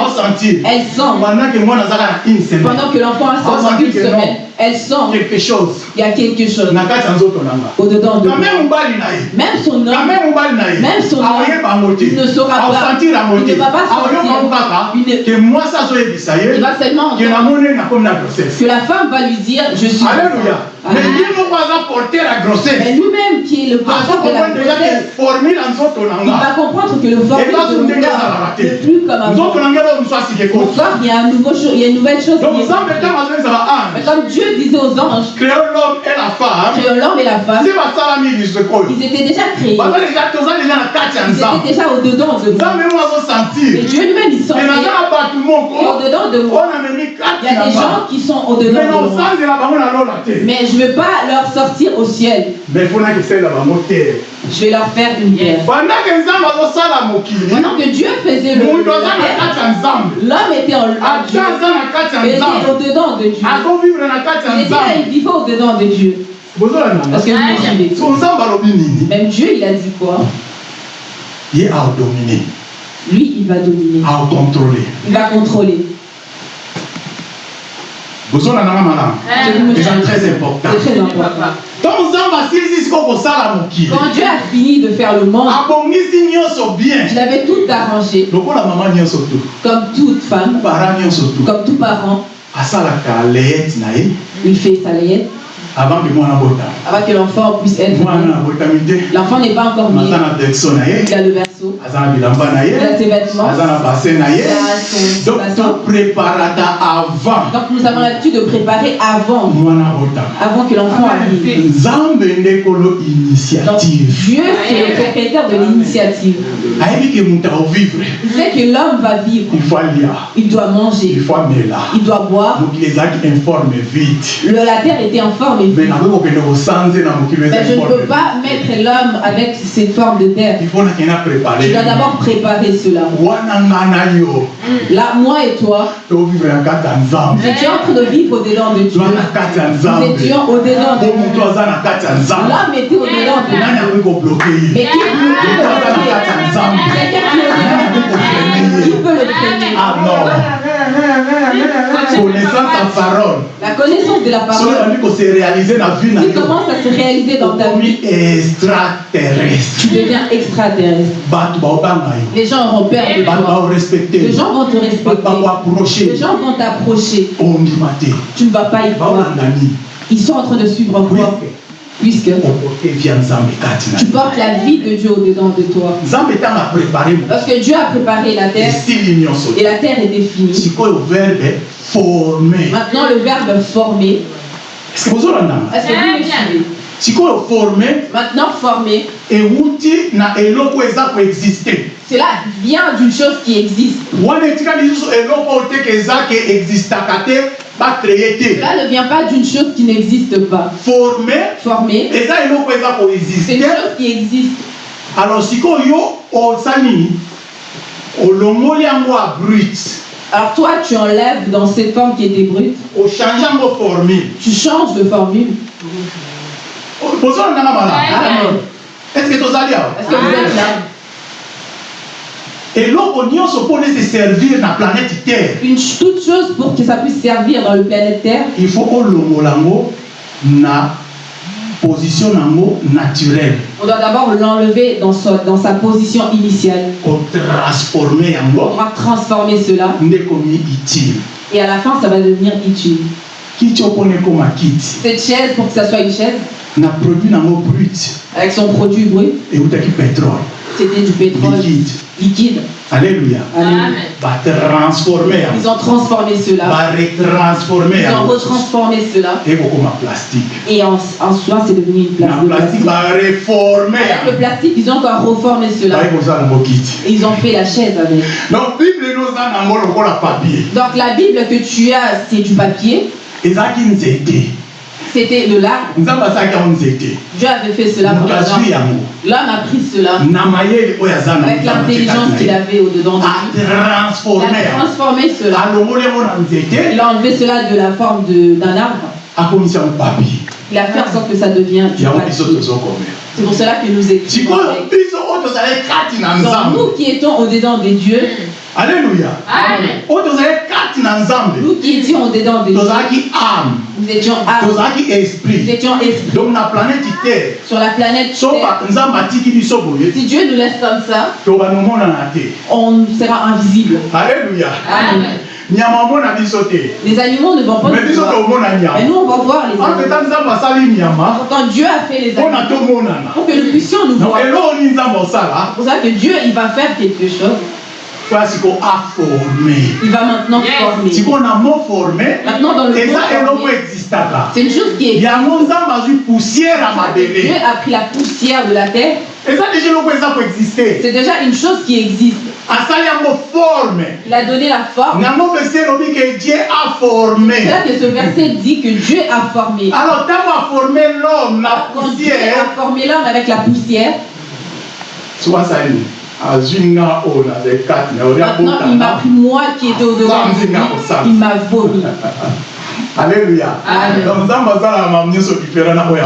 elle sent, pendant que na que l'enfant a ça une que semaine, elle sent quelque chose. Qu'il y a quelque chose. Au-dedans de Même son homme, Même son homme, il ne saura pas. Il ne va pas sentir. Il ne- il va seulement que la femme va lui dire Je suis. alléluia mais ye moko aza porter la Mais grossesse lui-même qui est le porteur de la grossesse, il va comprendre que le formule de n'est plus comme avant. corps, il y a un nouveau il y a une nouvelle chose donc qui est. Mais comme Dieu disait aux anges, créo l'homme et la femme créons l'homme et la femme, ils étaient déjà créés. Ils étaient déjà au-dedans de nous. Et Dieu lui-même, il sentait. Et au-dedans de moi, il y a des gens qui sont au-dedans de moi. Mais je ne vais pas leur sortir au ciel. Je vais leur faire une guerre. Pendant que Dieu faisait le, l'homme était en en Dieu. Il était au-dedans de Dieu. ya Il était il vivait au-dedans de Dieu. Parce que alobi nini Même Dieu, il a dit quoi? Ye aodomine Lui, il va dominer. Il va contrôler. bozolananga malamu Est-ce que vous me eza suivez très important C'est très important. Quand Dieu a fini de faire le monde, il avait tout arrangé, comme toute femme, comme tout parent. Il fait sa layette avant que l'enfant puisse être L'enfant n'est pas encore né. Il a le berceau, il a ses vêtements. Il a donc Donc nous avons l'habitude de préparer avant, avant que l'enfant arrive. Donc Dieu, c'est le propriétaire de l'initiative. Il sait que l'homme va vivre, il faut alia il doit manger, il faut amela il doit boire. Le- la terre était en forme Mais je ne peux pas mettre l'homme avec cette forme de terre. Je dois d'abord préparer cela. Là, moi et toi, nous étions en train de vivre au-dedans de Dieu. Nous étions au-dedans de Dieu. L'homme était au-dedans de Dieu. Mais qui peut le qui peut le freiner ah non. Connaissance ya parole. La connaissance de la parole réaliser qui yo commence à se réaliser dans ta vie, extraterrestre. Tu deviens extraterrestre. Les gens auront peur de toi. Les gens vont te respecter. Les gens vont t'approcher. Tu ne vas pas y croire. Ils sont en train de suivre quoi puisque tu portes la vie de Dieu au-dedans de toi. mo Lorsque Dieu a préparé la terre. Et la terre était finie, sikoyo verbe forme maintenant le verbe former, est-ce que vous me suivez sikoyo forme Maintenant formé, ewuti na eloko eza koexiste cela vient d'une chose qui existe. wana etikali lisusu eloko oyo teke eza ke existaka te bacreye te. Cela ne vient pas d'une chose qui n'existe pas. forme Formé, eza eloko eza c'est une koexiste chose qui existe. alors sikoyo yo osali nini olongoli yango ya brut Alors toi, tu enlèves dans cette forme qui était brute, ochange yango formule. Tu changes de formule. bozolandanga malamu Amen. est ce que tozali awa Est-ce que vous êtes là? Eloko nyonso mpona ese servir na planète terre. Une toute chose pour que ça puisse servir dans le planète Terre, il faut olongola yango na position nango naturelle on doit d'abord l'enlever dans sa, dans sa position initiale. On yango va transformer cela. utile. Et à la fin, ça va devenir utile. kiti kiti Cette chaise, pour que ça soit une chaise, na produit nango brut. Avec son produit brut, eutaki pétrole. C'était du pétrole. Liquide liquide. Alléluia. batransforme Ils yango ont transformé cela. baretransforme Ils ont retransformé cela. ekokoma plastique Et en, en soi, c'est devenu une place de plastique plastique. bareforme Avec le plastique, ils ont encore reformé cela. Et ils ont fait la chaise avec. donc bible enoza nango lokola papier Donc la Bible que tu as, c'est du papier. ezalaki nzete C'était de asalaki yango nzete. Dieu avait fait cela pour azwi l'homme. a pris cela. Avec l'intelligence qu'il avait au-dedans de lui. Il a transformé cela. Il a enlevé cela de la forme d'un arbre. Il a fait en sorte que ça tozokomela C'est pour cela que nous écrivons. nous qui étions au-dedans des dieux, alleluya oyo tozali kati na nzambe tozalaki âme. Nous étions âmes, tozalaki nous esprit. Étions esprits. donc na planète terre. Sur la planète so Terre, ba- nzambe atiki biso boye si Dieu nous laisse comme ça, te on sera invisible. alleluya Amen. nyama omona biso te. Les animaux ne vont pas nous biso voir. tomona Mais nyama. Nous, on va voir les animaux. ampeta nzambe asali nyama Quand Dieu a fait les animaux, pour que nous puissions nous voir. eloko nini nzambe osala. C'est pour ça que Dieu, il va faire quelque chose. Mpoya siko aforme Il va maintenant former. sikoyo na mo forme Maintenant, dans le mot former, existaka c'est une chose qui est. yango nzambe azwi poussière ya Dieu mabele a pris la poussière de la terre. eza deja eloko eza koexiste C'est déjà une chose qui existe. yango forme Il a donné la forme. ke dieu a formé C'est là que ce verset dit que Dieu a formé. alors ntango aforme l'homme na Quand Dieu poussière a formé l'homme avec la poussière, soki asali nini maintenant il m'a pris moi qui étais au-devant il m'a vomi. donc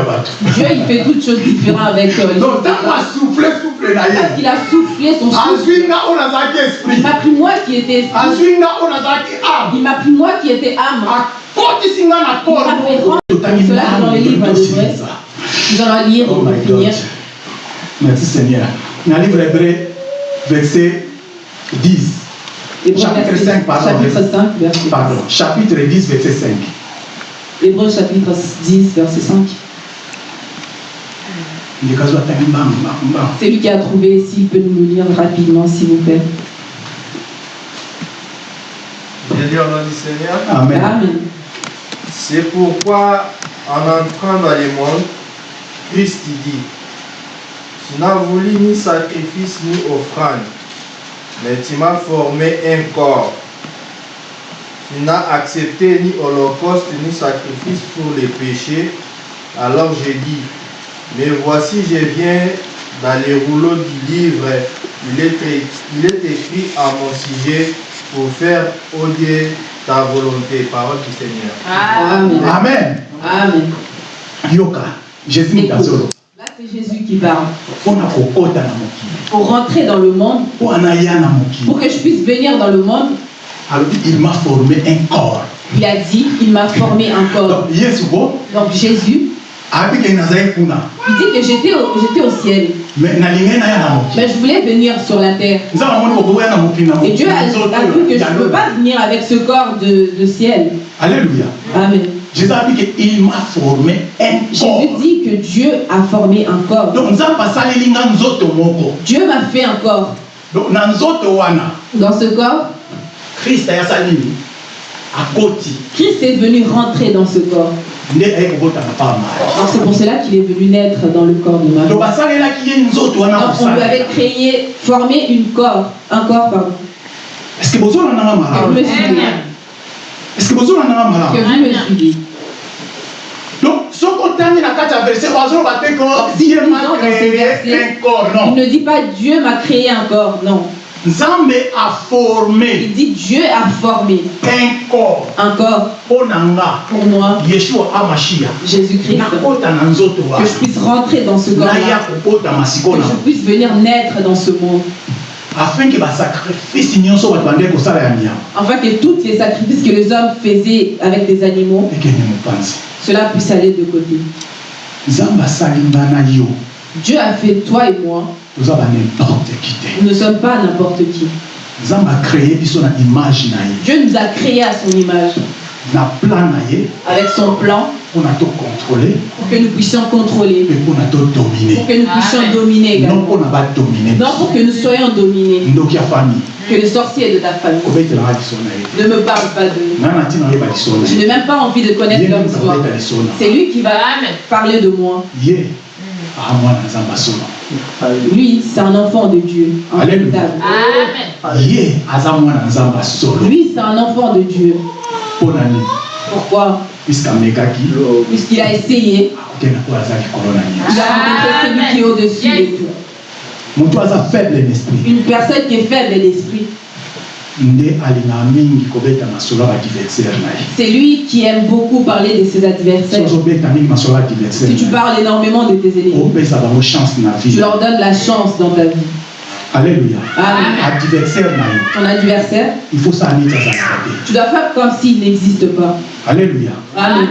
bato Dieu, il fait toutes choses différentes avec euh, les donc Parce qu'il a soufflé son souffle. Il m'a pris moi qui étais esprit. Il m'a pris moi qui étais âme. Il m'a fait rendre cela dans le livre de. Nous allons lire pour finir. Merci Seigneur. Dans le livre verset 10. Hébreux Chapitre verset- 5, pardon. Chapitre 5, verset Pardon, chapitre 10, verset 5. Hébreux chapitre 10, verset 5. Ndikazo atangi mbangu, mbangu, mbangu. C'est lui qui a trouvé, s'il peut nous le lire rapidement, s'il vous plaît. Je lis au nom du Seigneur. Amen. Amen. C'est pourquoi, en entrant dans le monde, Christ dit, Tu n'as voulu ni sacrifice ni offrande, mais tu m'as formé un corps. Tu n'as accepté ni holocauste ni sacrifice pour les péchés. Alors j'ai dit, mais voici je viens dans les rouleaux du livre, il est, é- il est écrit à mon sujet pour faire, ô Dieu, ta volonté. Parole du Seigneur. Amen. Amen. Amen. Yoka, Jésus Mutazolo. C'est Jésus qui parle. Pour rentrer dans le monde, pour que je puisse venir dans le monde, il m'a formé un corps il a dit, il m'a formé un corps. donc Jésus, il dit que j'étais au, au ciel, mais je voulais venir sur la terre. Et Dieu a, a vu que je ne peux pas venir avec ce corps de, de ciel. alléluia Amen. Jésus a dit qu'il m'a formé un corps. Jésus dit que Dieu a formé un corps. Donc Dieu m'a fait un corps. donc Dans ce corps, akoti Christ est venu rentrer dans ce corps. c'est pour cela qu'il est venu naître dans le corps de Marie. donc on lui avait créé, formé une corps, un corps, pardon. est ce que vous malamu que bozolandanga Que malamu donc soki otangi na kati ya verset bazoloba te ko dieu ma créé un corps Il non ne dit pas Dieu m'a créé un corps, non. nzambe a formé. Il dit Dieu a formé un corps. un corps mpo na nga pour moi, yeshua amashia nakota na nzoto que je puisse rentrer dans ce naya kobotama que je puisse venir naître dans ce monde, afin ke basacrifice nyonso bato bandeki kosala ya nyama afin que tous les sacrifices que les hommes faisaient avec des animaux, ekende mopanzi cela puisse aller de côté. nzambe asali nga na yo. Dieu a fait toi et moi, toza qui. Te nous ne sommes pas n'importe qui. nzambe acréé biso na image na ye. Dieu nous a créés à son image, na plan na ye. Avec son plan, tocontrôle pour que nous puissions contrôler, mpona todomine pour que nous puissions dominer non badomine Non pour que nous soyons dominés, ndoki ya famille. Que le sorcier de ta famille. Ne me parle pas de na Je n'ai même pas envie de connaître nde histoire. C'est lui qui va parler de moi. asona Lui, c'est un enfant de Dieu, Alléluia. asolo Lui, c'est un enfant de Dieu. Pourquoi? Puisqu'il a essayé, akokenda na celui qui est au-dessus de tout. moto aza faible d'esprit Une personne qui est faible d'esprit. nde alingaka mingi kobeta masolo ya badiversaire na ye C'est lui qui aime beaucoup parler de ses adversaires. ozobeta mingi masolo ya adversaire Si tu parles énormément de tes ennemis, opesa bango chance na tu vie leur donnes la chance dans ta vie. Alléluia. Adversaire yo Ton adversaire, il faut azalaka te tu dois faire comme s'il n'existe pas. alléluia. Amen.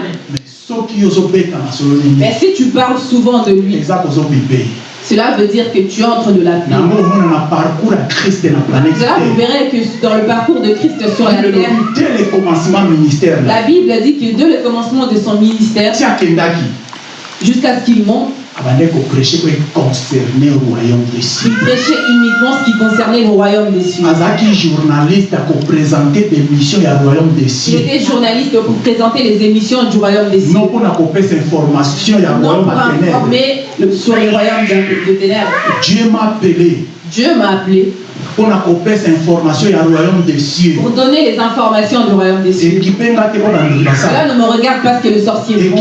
mais si tu parles souvent de lui, cela veut dire que tu entres de la paix. Cela, vous verrez que dans le parcours de Christ sur la terre, la Bible dit que dès le commencement de son ministère, jusqu'à ce qu'il monte, abandaki koprêche po econcerné royaume de il cieux prêchait uniquement ce qui concernait le royaume des cieux. azalaki journaliste akoprésente des missions ya royaume de Il cieux était journaliste pour présenter les émissions du royaume des cieux. non mpona kopesa information ya Non royaume pour ya ténèbre informer le- sur le royaume de, de ténèbres. dieu m'a appelé Dieu m'a appelé pour donner les informations du royaume des cieux. Cela ne me regarde pas ce que le sorcier font.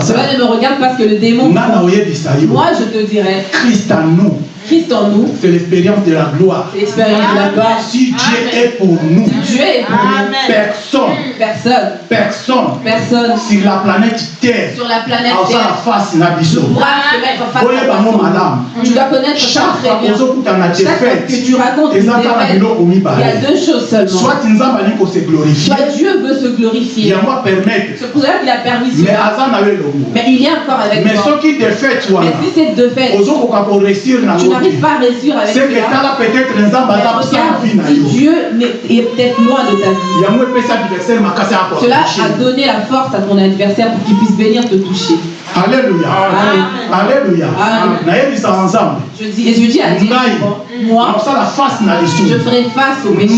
Cela ne me regarde pas ce que le démon Moi, je te dirais, christ en nous Christ en nous, c'est l'expérience de la gloire. C'est l'expérience de la gloire. si dieu est pour nous Si Dieu est pour nous, personne personne, personne personne sur la planète terre sur la planète Terre face na ne biso pourra se mettre face oyeba à ngo toi. malamu Tu dois connaître chaque na défaite que tu racontes il y a deux choses seulement. soit nzambe alingi kose glorifie. Soit Dieu veut se glorifier. yango apermettre C'est pour cela qu'il a permis mais cela. aza na yo elongo Mais il est encore avec mais toi. soki défaite Mais wana si c'est de fait, ozokoka koréussir tu nango n'arrives te pas à réussir avec cela. yo Dieu est peut-être loin de ta vie, cela a donné la force à ton adversaire pour qu'il puisse venir te toucher. alléluia. Alléluia. Je dis, et je dis à Dieu, moi, je ferai face au péché.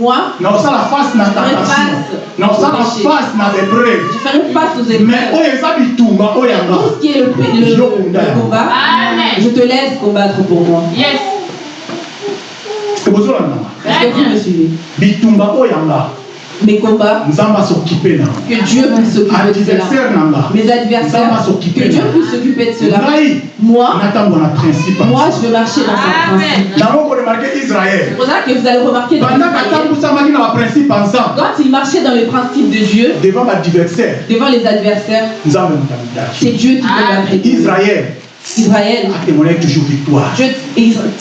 Moi, naosala face na ferai tentation face naosala au péché. face na bebreve je ferai face aux mais épreuves. oyo eza bitumba oyo yanga. Tout ce qui est le, le- le- le combat, je te laisse combattre pour moi. ebozolandanga Est-ce que vous me suivez? Bitumba oyo yanga Mes combats, que Dieu puisse s'occuper de cela. Mes adversaires, que Dieu puisse s'occuper de cela. Moi, moi, je vais marcher dans ce principe. C'est pour ça que vous allez remarquer dans pendant Israël, quand il marchait dans les principes de Dieu, devant les adversaires, c'est Dieu qui combattait. israel Israël, atémoignai toujours victoire.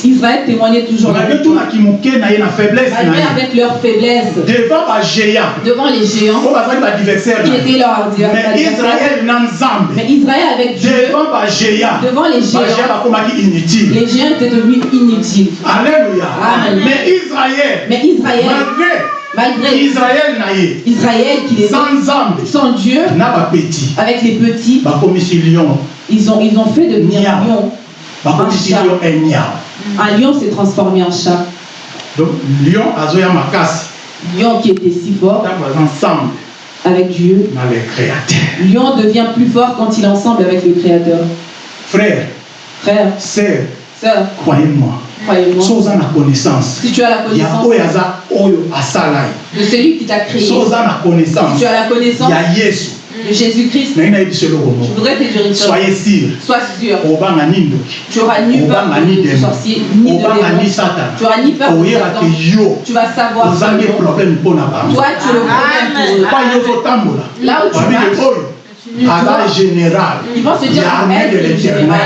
Israël témoignait toujours la victoire. faiblesse Malgré avec leur faiblesse, devant devant les géants. Oyo bazali badversaire qui étaient adversaires. mais israel na nzambe Mais Israël avec Dieu, devant bagéant devant les géants, inutile. Les géants étaient devenus inutiles. alléluia. Amen. mais Israël, malgré Israël qui est sans Dieu, na avec les petits, bakomisi lion ils ont, ils ont fait devenir un lion. Un lion enyam Un lion s'est transformé en chat. donc lion azoya makasi Lion qui était si fort. Ensemble. Avec Dieu. na le créateur Lion devient plus fort quand il est ensemble avec le Créateur. frère. Frère, sœur. Sœur, croyez-moi. Croyez-moi, so oza na connaissance. Si tu as la connaissance. De celui qui t'a créé, si tu as la connaissance. Ya yesu de Jésus-Christ, je voudrais te dire une chose. soyez sûr. Sois sûr, tu auras ni peur de sorcier, ni de Tu auras ni peur de Satan. Tu vas savoir Toi, tu es le problème pour Là où tu vas, oyo aza général Ils vont se dire l'armée de est l'éternel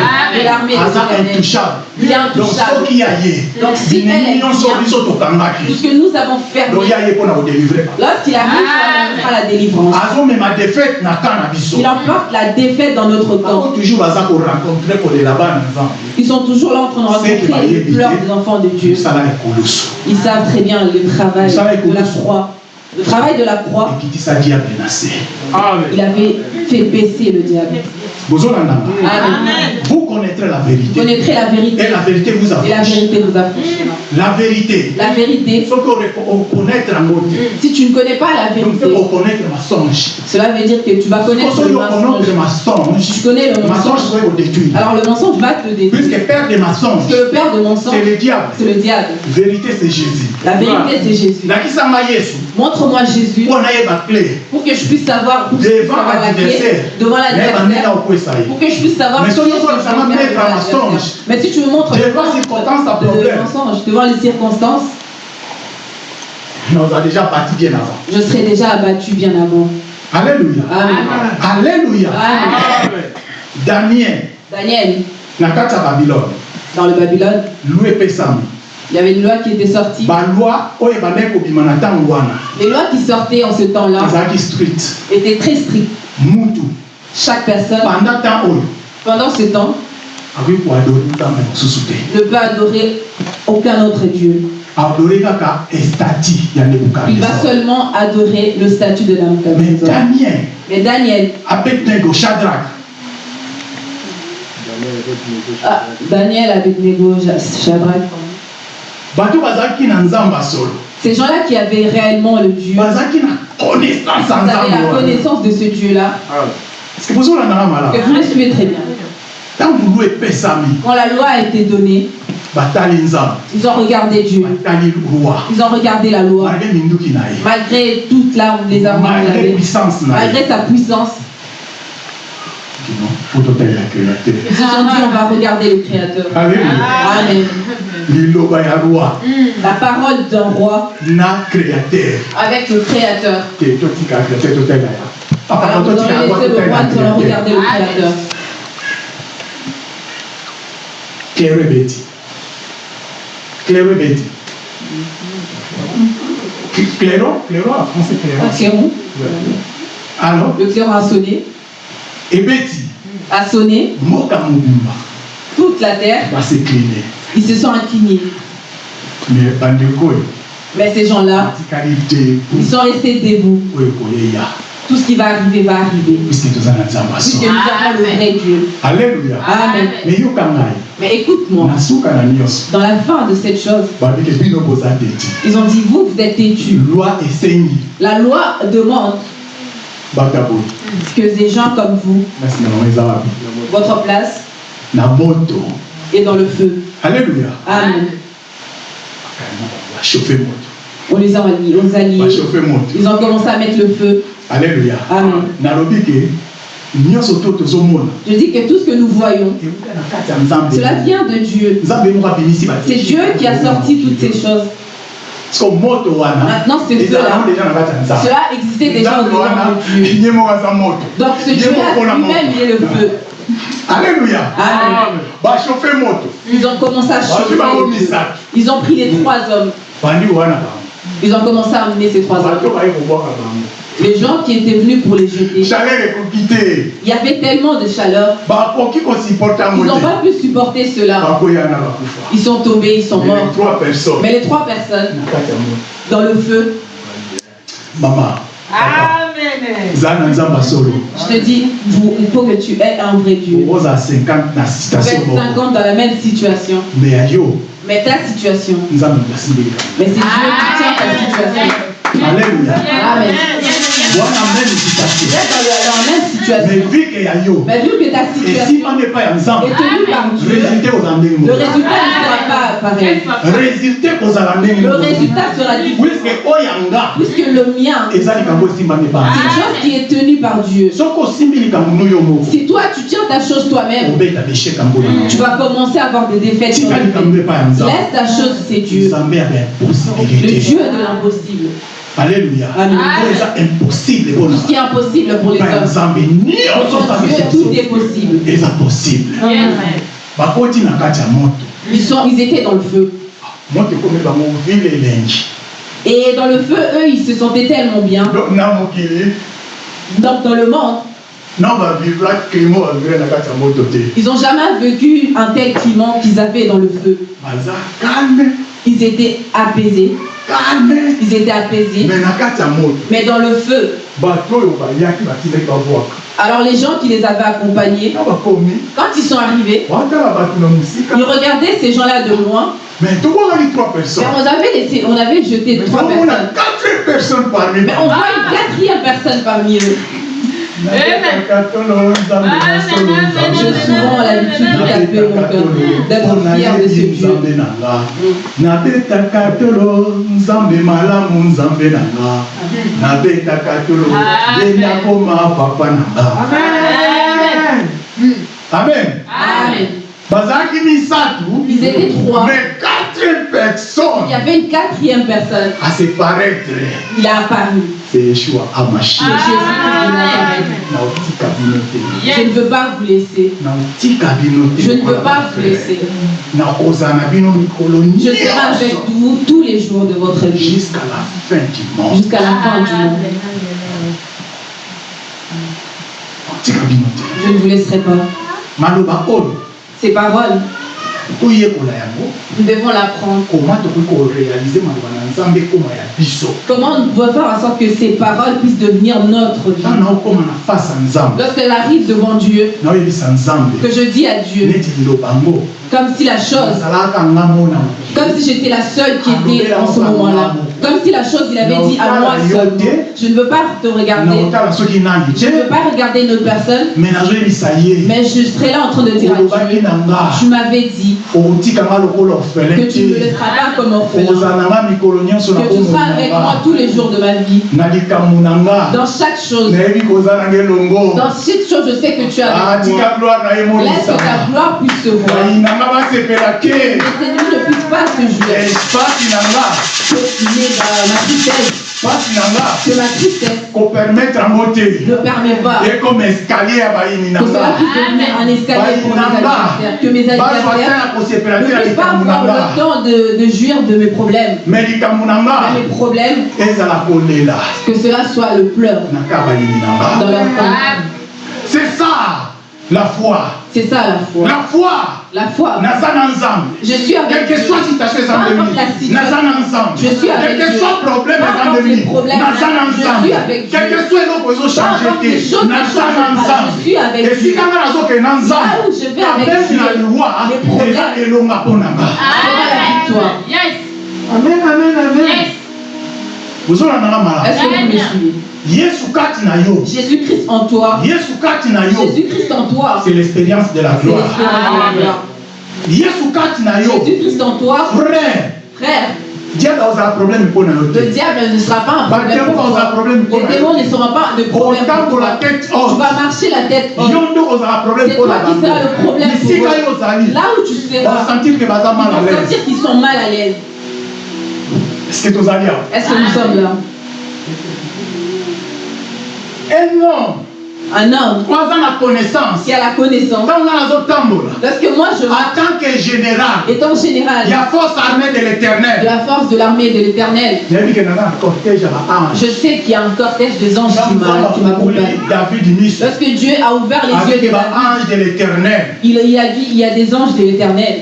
aza l'éternel. intouchable Il est donc intouchable. soki ya ye Donc, si elle est Tout ce que nous avons fermé, donc ya ye mpo na kodélivre lorsqu'il arrive, il fera la délivrance. Il emporte la défaite dans notre camp. Ils sont toujours là en train de rencontrer les pleurs des enfants de Dieu. Ils savent très bien le travail de la croix. Le travail de la croix, il avait fait baisser le diable. Vous connaîtrez la Vous vérité. Connaîtrez la vérité. Et la vérité vous et la vérité vous affranchira. la vérité. La vérité, si tu ne connais pas la vérité, cela veut dire que tu vas connaître le mensonge. Tu connais le mensonge. Alors le mensonge va te détruire. puisque père de que le père de mensonge, c'est le diable. C'est le diable. vérité c'est jésus. La vérité, c'est Jésus. Montre-moi Jésus. Pour que je puisse savoir, devant la l'adversaire devant ndenge l'adversaire, pour que je puisse savoir Mais mensonge, Mais si tu me montres devant le circonstance à de problème. mensonge, devant les circonstances, on a déjà parti bien avant. Je serai déjà abattu bien avant. alléluia. Amen. alléluia. Amen. daniel. Daniel, na kati ya babylone. Dans le Babylone, loi epesami il y avait une loi qui était sortie. ntango wana Les lois qui sortaient en ce temps-là étaient très strictes. Chaque personne, pendant temps oyo pendant ce temps, mosusu te ne peut adorer aucun autre Dieu. Il va seulement adorer le statut de mais Nabucodonosor. daniel. Mais Daniel, abednego shadrach. Ah, Daniel avec Nego, Shadrach, bato bazalaki na nzambe ya solo. Ces gens-là qui avaient réellement le Dieu, bazalaki na connaissance ya vous avez nzambe la connaissance de ce Dieu-là, Parce que bozolandanga malamu que vous le suivez très bien. ntango lwa epesami Quand la loi a été donnée, ils ont regardé Dieu, ils ont regardé la loi, malgré toute l'arme, les armes malgré puissance malgré sa puissance. créateur Ils se sont dit, on va regarder le Créateur. Amen. La parole d'un roi na créateur. avec le Créateur. Totika allons yango laisser le roi, totalela nous allons créateur regarder le Créateur. clairo ebeti clairo ebeti clairo clairo en français Un clairo clairon, alors le clairon a sonné, ebeti a sonné, toute la terre, basekline ils se sont inclinés. mais Mais ces gens-là, ils sont restés debout. oyo koyeya Tout ce qui va arriver va arriver. puisque nous avons le vrai Dieu. alleluya Amen. mais écoute-moi, dans la fin de cette chose, ils ont dit, vous, vous êtes têtus. La loi demande que des gens comme vous, votre place na moto est dans le feu. alleluya Amen. moto On les a alliés. On les a moto Ils ont commencé à mettre le feu. Alleluya Amen. tozomona Je dis que tout ce que nous voyons, cela vient de Dieu. C'est Dieu qui a sorti toutes ces choses. Maintenant, ce ezalaka feu-là, deja na kati ya nzambe cela existait déjà au Dieu. Donc ce Dieu-là lui-même, il est le feu. alleluya Amen. Ils ont commencé à chauffer. Ils ont pris les trois hommes. Ils ont commencé à emmener ces trois hommes. Les gens qui étaient venus pour les jeter. Il y avait tellement de chaleur. kosupporte Ils n'ont pas pu supporter cela. bakufa Ils sont tombés, ils sont Mais les morts. trois personnes Mais les trois personnes dans le feu, mama za na nzambe solo Je te dis, vous- il faut que tu aies un vrai Dieu. okozala 50 na Vous situation êtes moko 50 dans la même situation. mais ya yo Mais ta situation, mais c'est Dieu qui tient ta situation. alleluya Amen. Êtes dans la, dans la même mais situation. vu ke ya yo Mais vu que ta situation esimami epai ya nzambe est tenue par Dieu, résulté kozala ndenge le résultat ne sera pas pareil. résulté kozala ndenge Le résultat sera différent. puiske oyo yanga Puisque le mien, likambo esimbami c'est chose qui est tenue par Dieu. yo Si toi tu tiens ta chose toi-même, tu vas commencer à avoir des défaites Laisse ta chose, c'est Dieu. Le Dieu de l'impossible. Oyo eza impossible Tout mpona ce qui est impossible pour les hommes. Pour tout est possible. eza possible bakoti na kati ya moto Ils, sont, ils étaient dans le feu. moto ekomi bango vile elengi Et dans le feu, eux, ils se sentaient tellement bien. Donc, na mokili Donc dans le monde, na bavivra crimo bavivre na kati ya moto te ils n'ont jamais vécu un tel climat qu'ils avaient dans le feu. baza calme Ils étaient apaisés. Ils étaient apaisés. Mais dans le feu, alors les gens qui les avaient accompagnés, quand ils sont arrivés, mosika ils regardaient ces gens-là de loin. mais tobongaki trois Mais personnes on avait laissé, on avait jeté Mais trois personnes. quatre personnes parmi Mais on voit une quatrième personne parmi eux. J'ai souvent l'habitude de taper mon cœur, d'être fier de ce Dieu. nzambe na nga nabetaka tolo nzambe malamu nzambe na nga nabetaka tolo ye nakoma papa na nga amen Amen. bazalaki misatu Ils étaient trois. mais Il y avait une quatrième personne. à se paraître Il a apparu. c'est yeshua amashia te Je ne veux pas vous laisser. Je ne veux pas vous laisser. Je serai avec vous tous les jours de votre vie. jusqu'à la fin du monde Jusqu'à la fin du monde. Je ne vous laisserai pas. Ces paroles, nous devons l'apprendre. Comment on doit faire en sorte que ces paroles puissent devenir notre vie? Lorsqu'elle arrive devant Dieu, que je dis à Dieu, comme si la chose, comme si j'étais la seule qui était en ce moment-là, comme si la chose, il avait dit à moi seulement, je ne veux pas te regarder, je ne veux pas regarder une autre personne, mais je serai là en train de dire à Dieu, tu m'avais dit que tu ne me laisseras pas comme orphelin, que tu seras avec moi tous les jours de ma vie, dans chaque chose, dans chaque chose, je sais que tu es avec moi. ye Laisse que ta gloire puisse se voir. ke. Les ennemis ne puissent pas se jouer. Pasi na nga Que ma tristesse, pasi na nga que ma tristesse kopermettre yango te ne permet pas. Ekoma escalier ya bayini na que cela puisse un escalier pour mes adversaires, que mes adversaires ne puissent pas avoir le temps de, de jouir de mes problèmes. Mais mes problèmes, que cela soit le pleur dans leur cœur. C'est ça la foi. C'est ça la foi. la foi. La foi. Je suis avec quelle que soit situation la nzambe. Je suis avec quel que Dieu. soit problème avec quel que soit ne naza na changent pas. nzambe. Je vais avec abemi Dieu, na liwa les problèmes. eza elonga mpo na nga. C'est la victoire. amen. amen amen ozolandanga malamu Est-ce que vous me suivez? Jésus-Christ en toi. Jésus-Christ en toi. c'est l'expérience de la gloire. Jésus-Christ en toi, frère. Frère, le diable ne sera pas un problème pour toi. Les démons ne seront pas de problème pour toi. Tu vas marcher la tête haute. C'est toi qui seras le problème pour eux. Là où tu seras, vont l'aise. sentir qu'ils sont mal à l'aise. est-ce que tozali awa Est-ce que nous sommes là? Un homme Un homme na connaissance qui a la connaissance. ntango nga nazotambola Lorsque que moi je en tant que général, étant général il y a force armée de de l'éternel. la force de l'armée de l'éternel, je sais qu'il y a un cortège des anges qui m'a- m'accompagnent. Parce que Dieu a ouvert les yeux de l'éternel. Il, il a dit il y a des anges de l'éternel.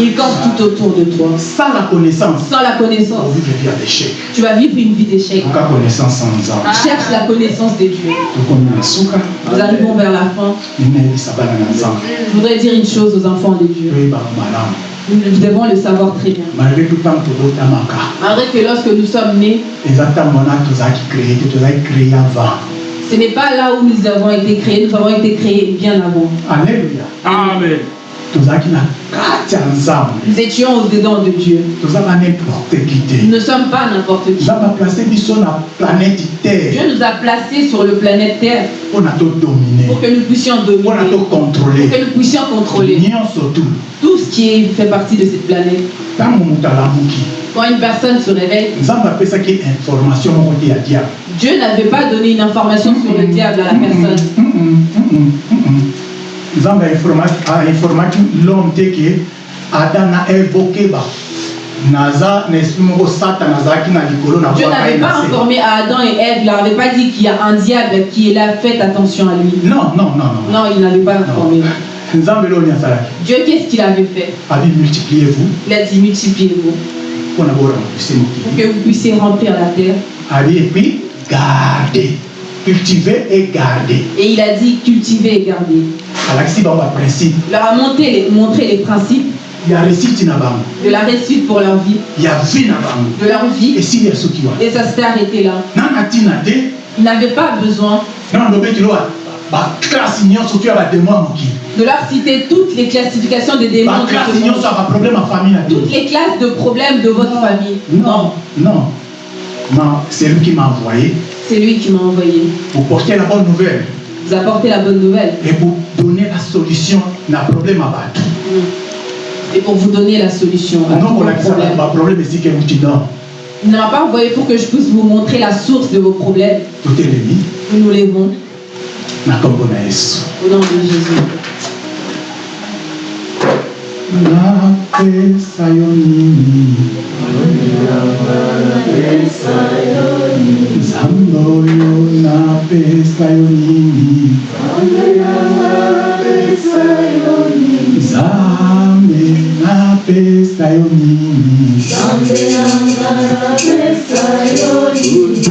Ils campent tout autour de toi. Sans la connaissance, Sans la connaissance, ya tu vas vivre une vie d'échec. Cherche la connaissance de Dieu. Nous arrivons vers la fin. Je voudrais dire une chose aux enfants de Dieu. Nous devons le savoir très bien. malgré que lorsque nous sommes nés, ce n'est pas là où nous avons été créés, nous avons été créés bien avant. alleluya Amen. Nous étions au-dedans de Dieu. Nous ne sommes pas n'importe qui. Dieu nous a placés sur le planète Terre. Pour que nous puissions dominer, pour que nous puissions contrôler. Tout ce qui fait partie de cette planète. Quand une personne se réveille, Dieu n'avait pas donné une information sur le diable à la personne. Nzambe ainformaki l'homme te ke adam na évoke ba. Naza na esprit moko satan azalaki na likolo na Dieu n'avait pas informé à Adam et Ève, il leur avait pas dit qu'il y a un diable qui est là, faites attention à lui. non non non non. Non, il n'avait pas informé. nzambe loni azalaki. Dieu, qu'est-ce qu'il avait fait? Abi multipliez vous Il a dit multipliez-vous. Mpona pour que vous puissiez remplir la terre. abi epuis garde cultiver et garder Et il a dit cultiver et garder. Alakisi bango baprincipe Il leur a montré les, montré les principes ya réussite na bango de la réussite pour leur vie, ya vie na bango de leur vie. esili ya soki wana Et ça s'est arrêté là. nana ntina te Ils n'avaient pas besoin ya bademo ya mokili de leur citer toutes les classifications des démons. de ce monde. nyonso ya baproblème ya famille Toutes les classes de problèmes de votre famille. non non Ma- c'est lui qui m'a envoyé C'est lui qui m'a envoyé. pour porter la bonne nouvelle Vous apporter la bonne nouvelle. et pour donner la solution na problème ya bato Et pour vous donner la solution à tous non vos kolakisa problèmes. baproblème esika euti non Il ne m'a pas envoyé pour que je puisse vous montrer la source de vos problèmes. totelemi Nous nous levons na na au nom de Jésus. Napesa yo nini nzambe oyo napesa yo nini nzambe napesa yo nini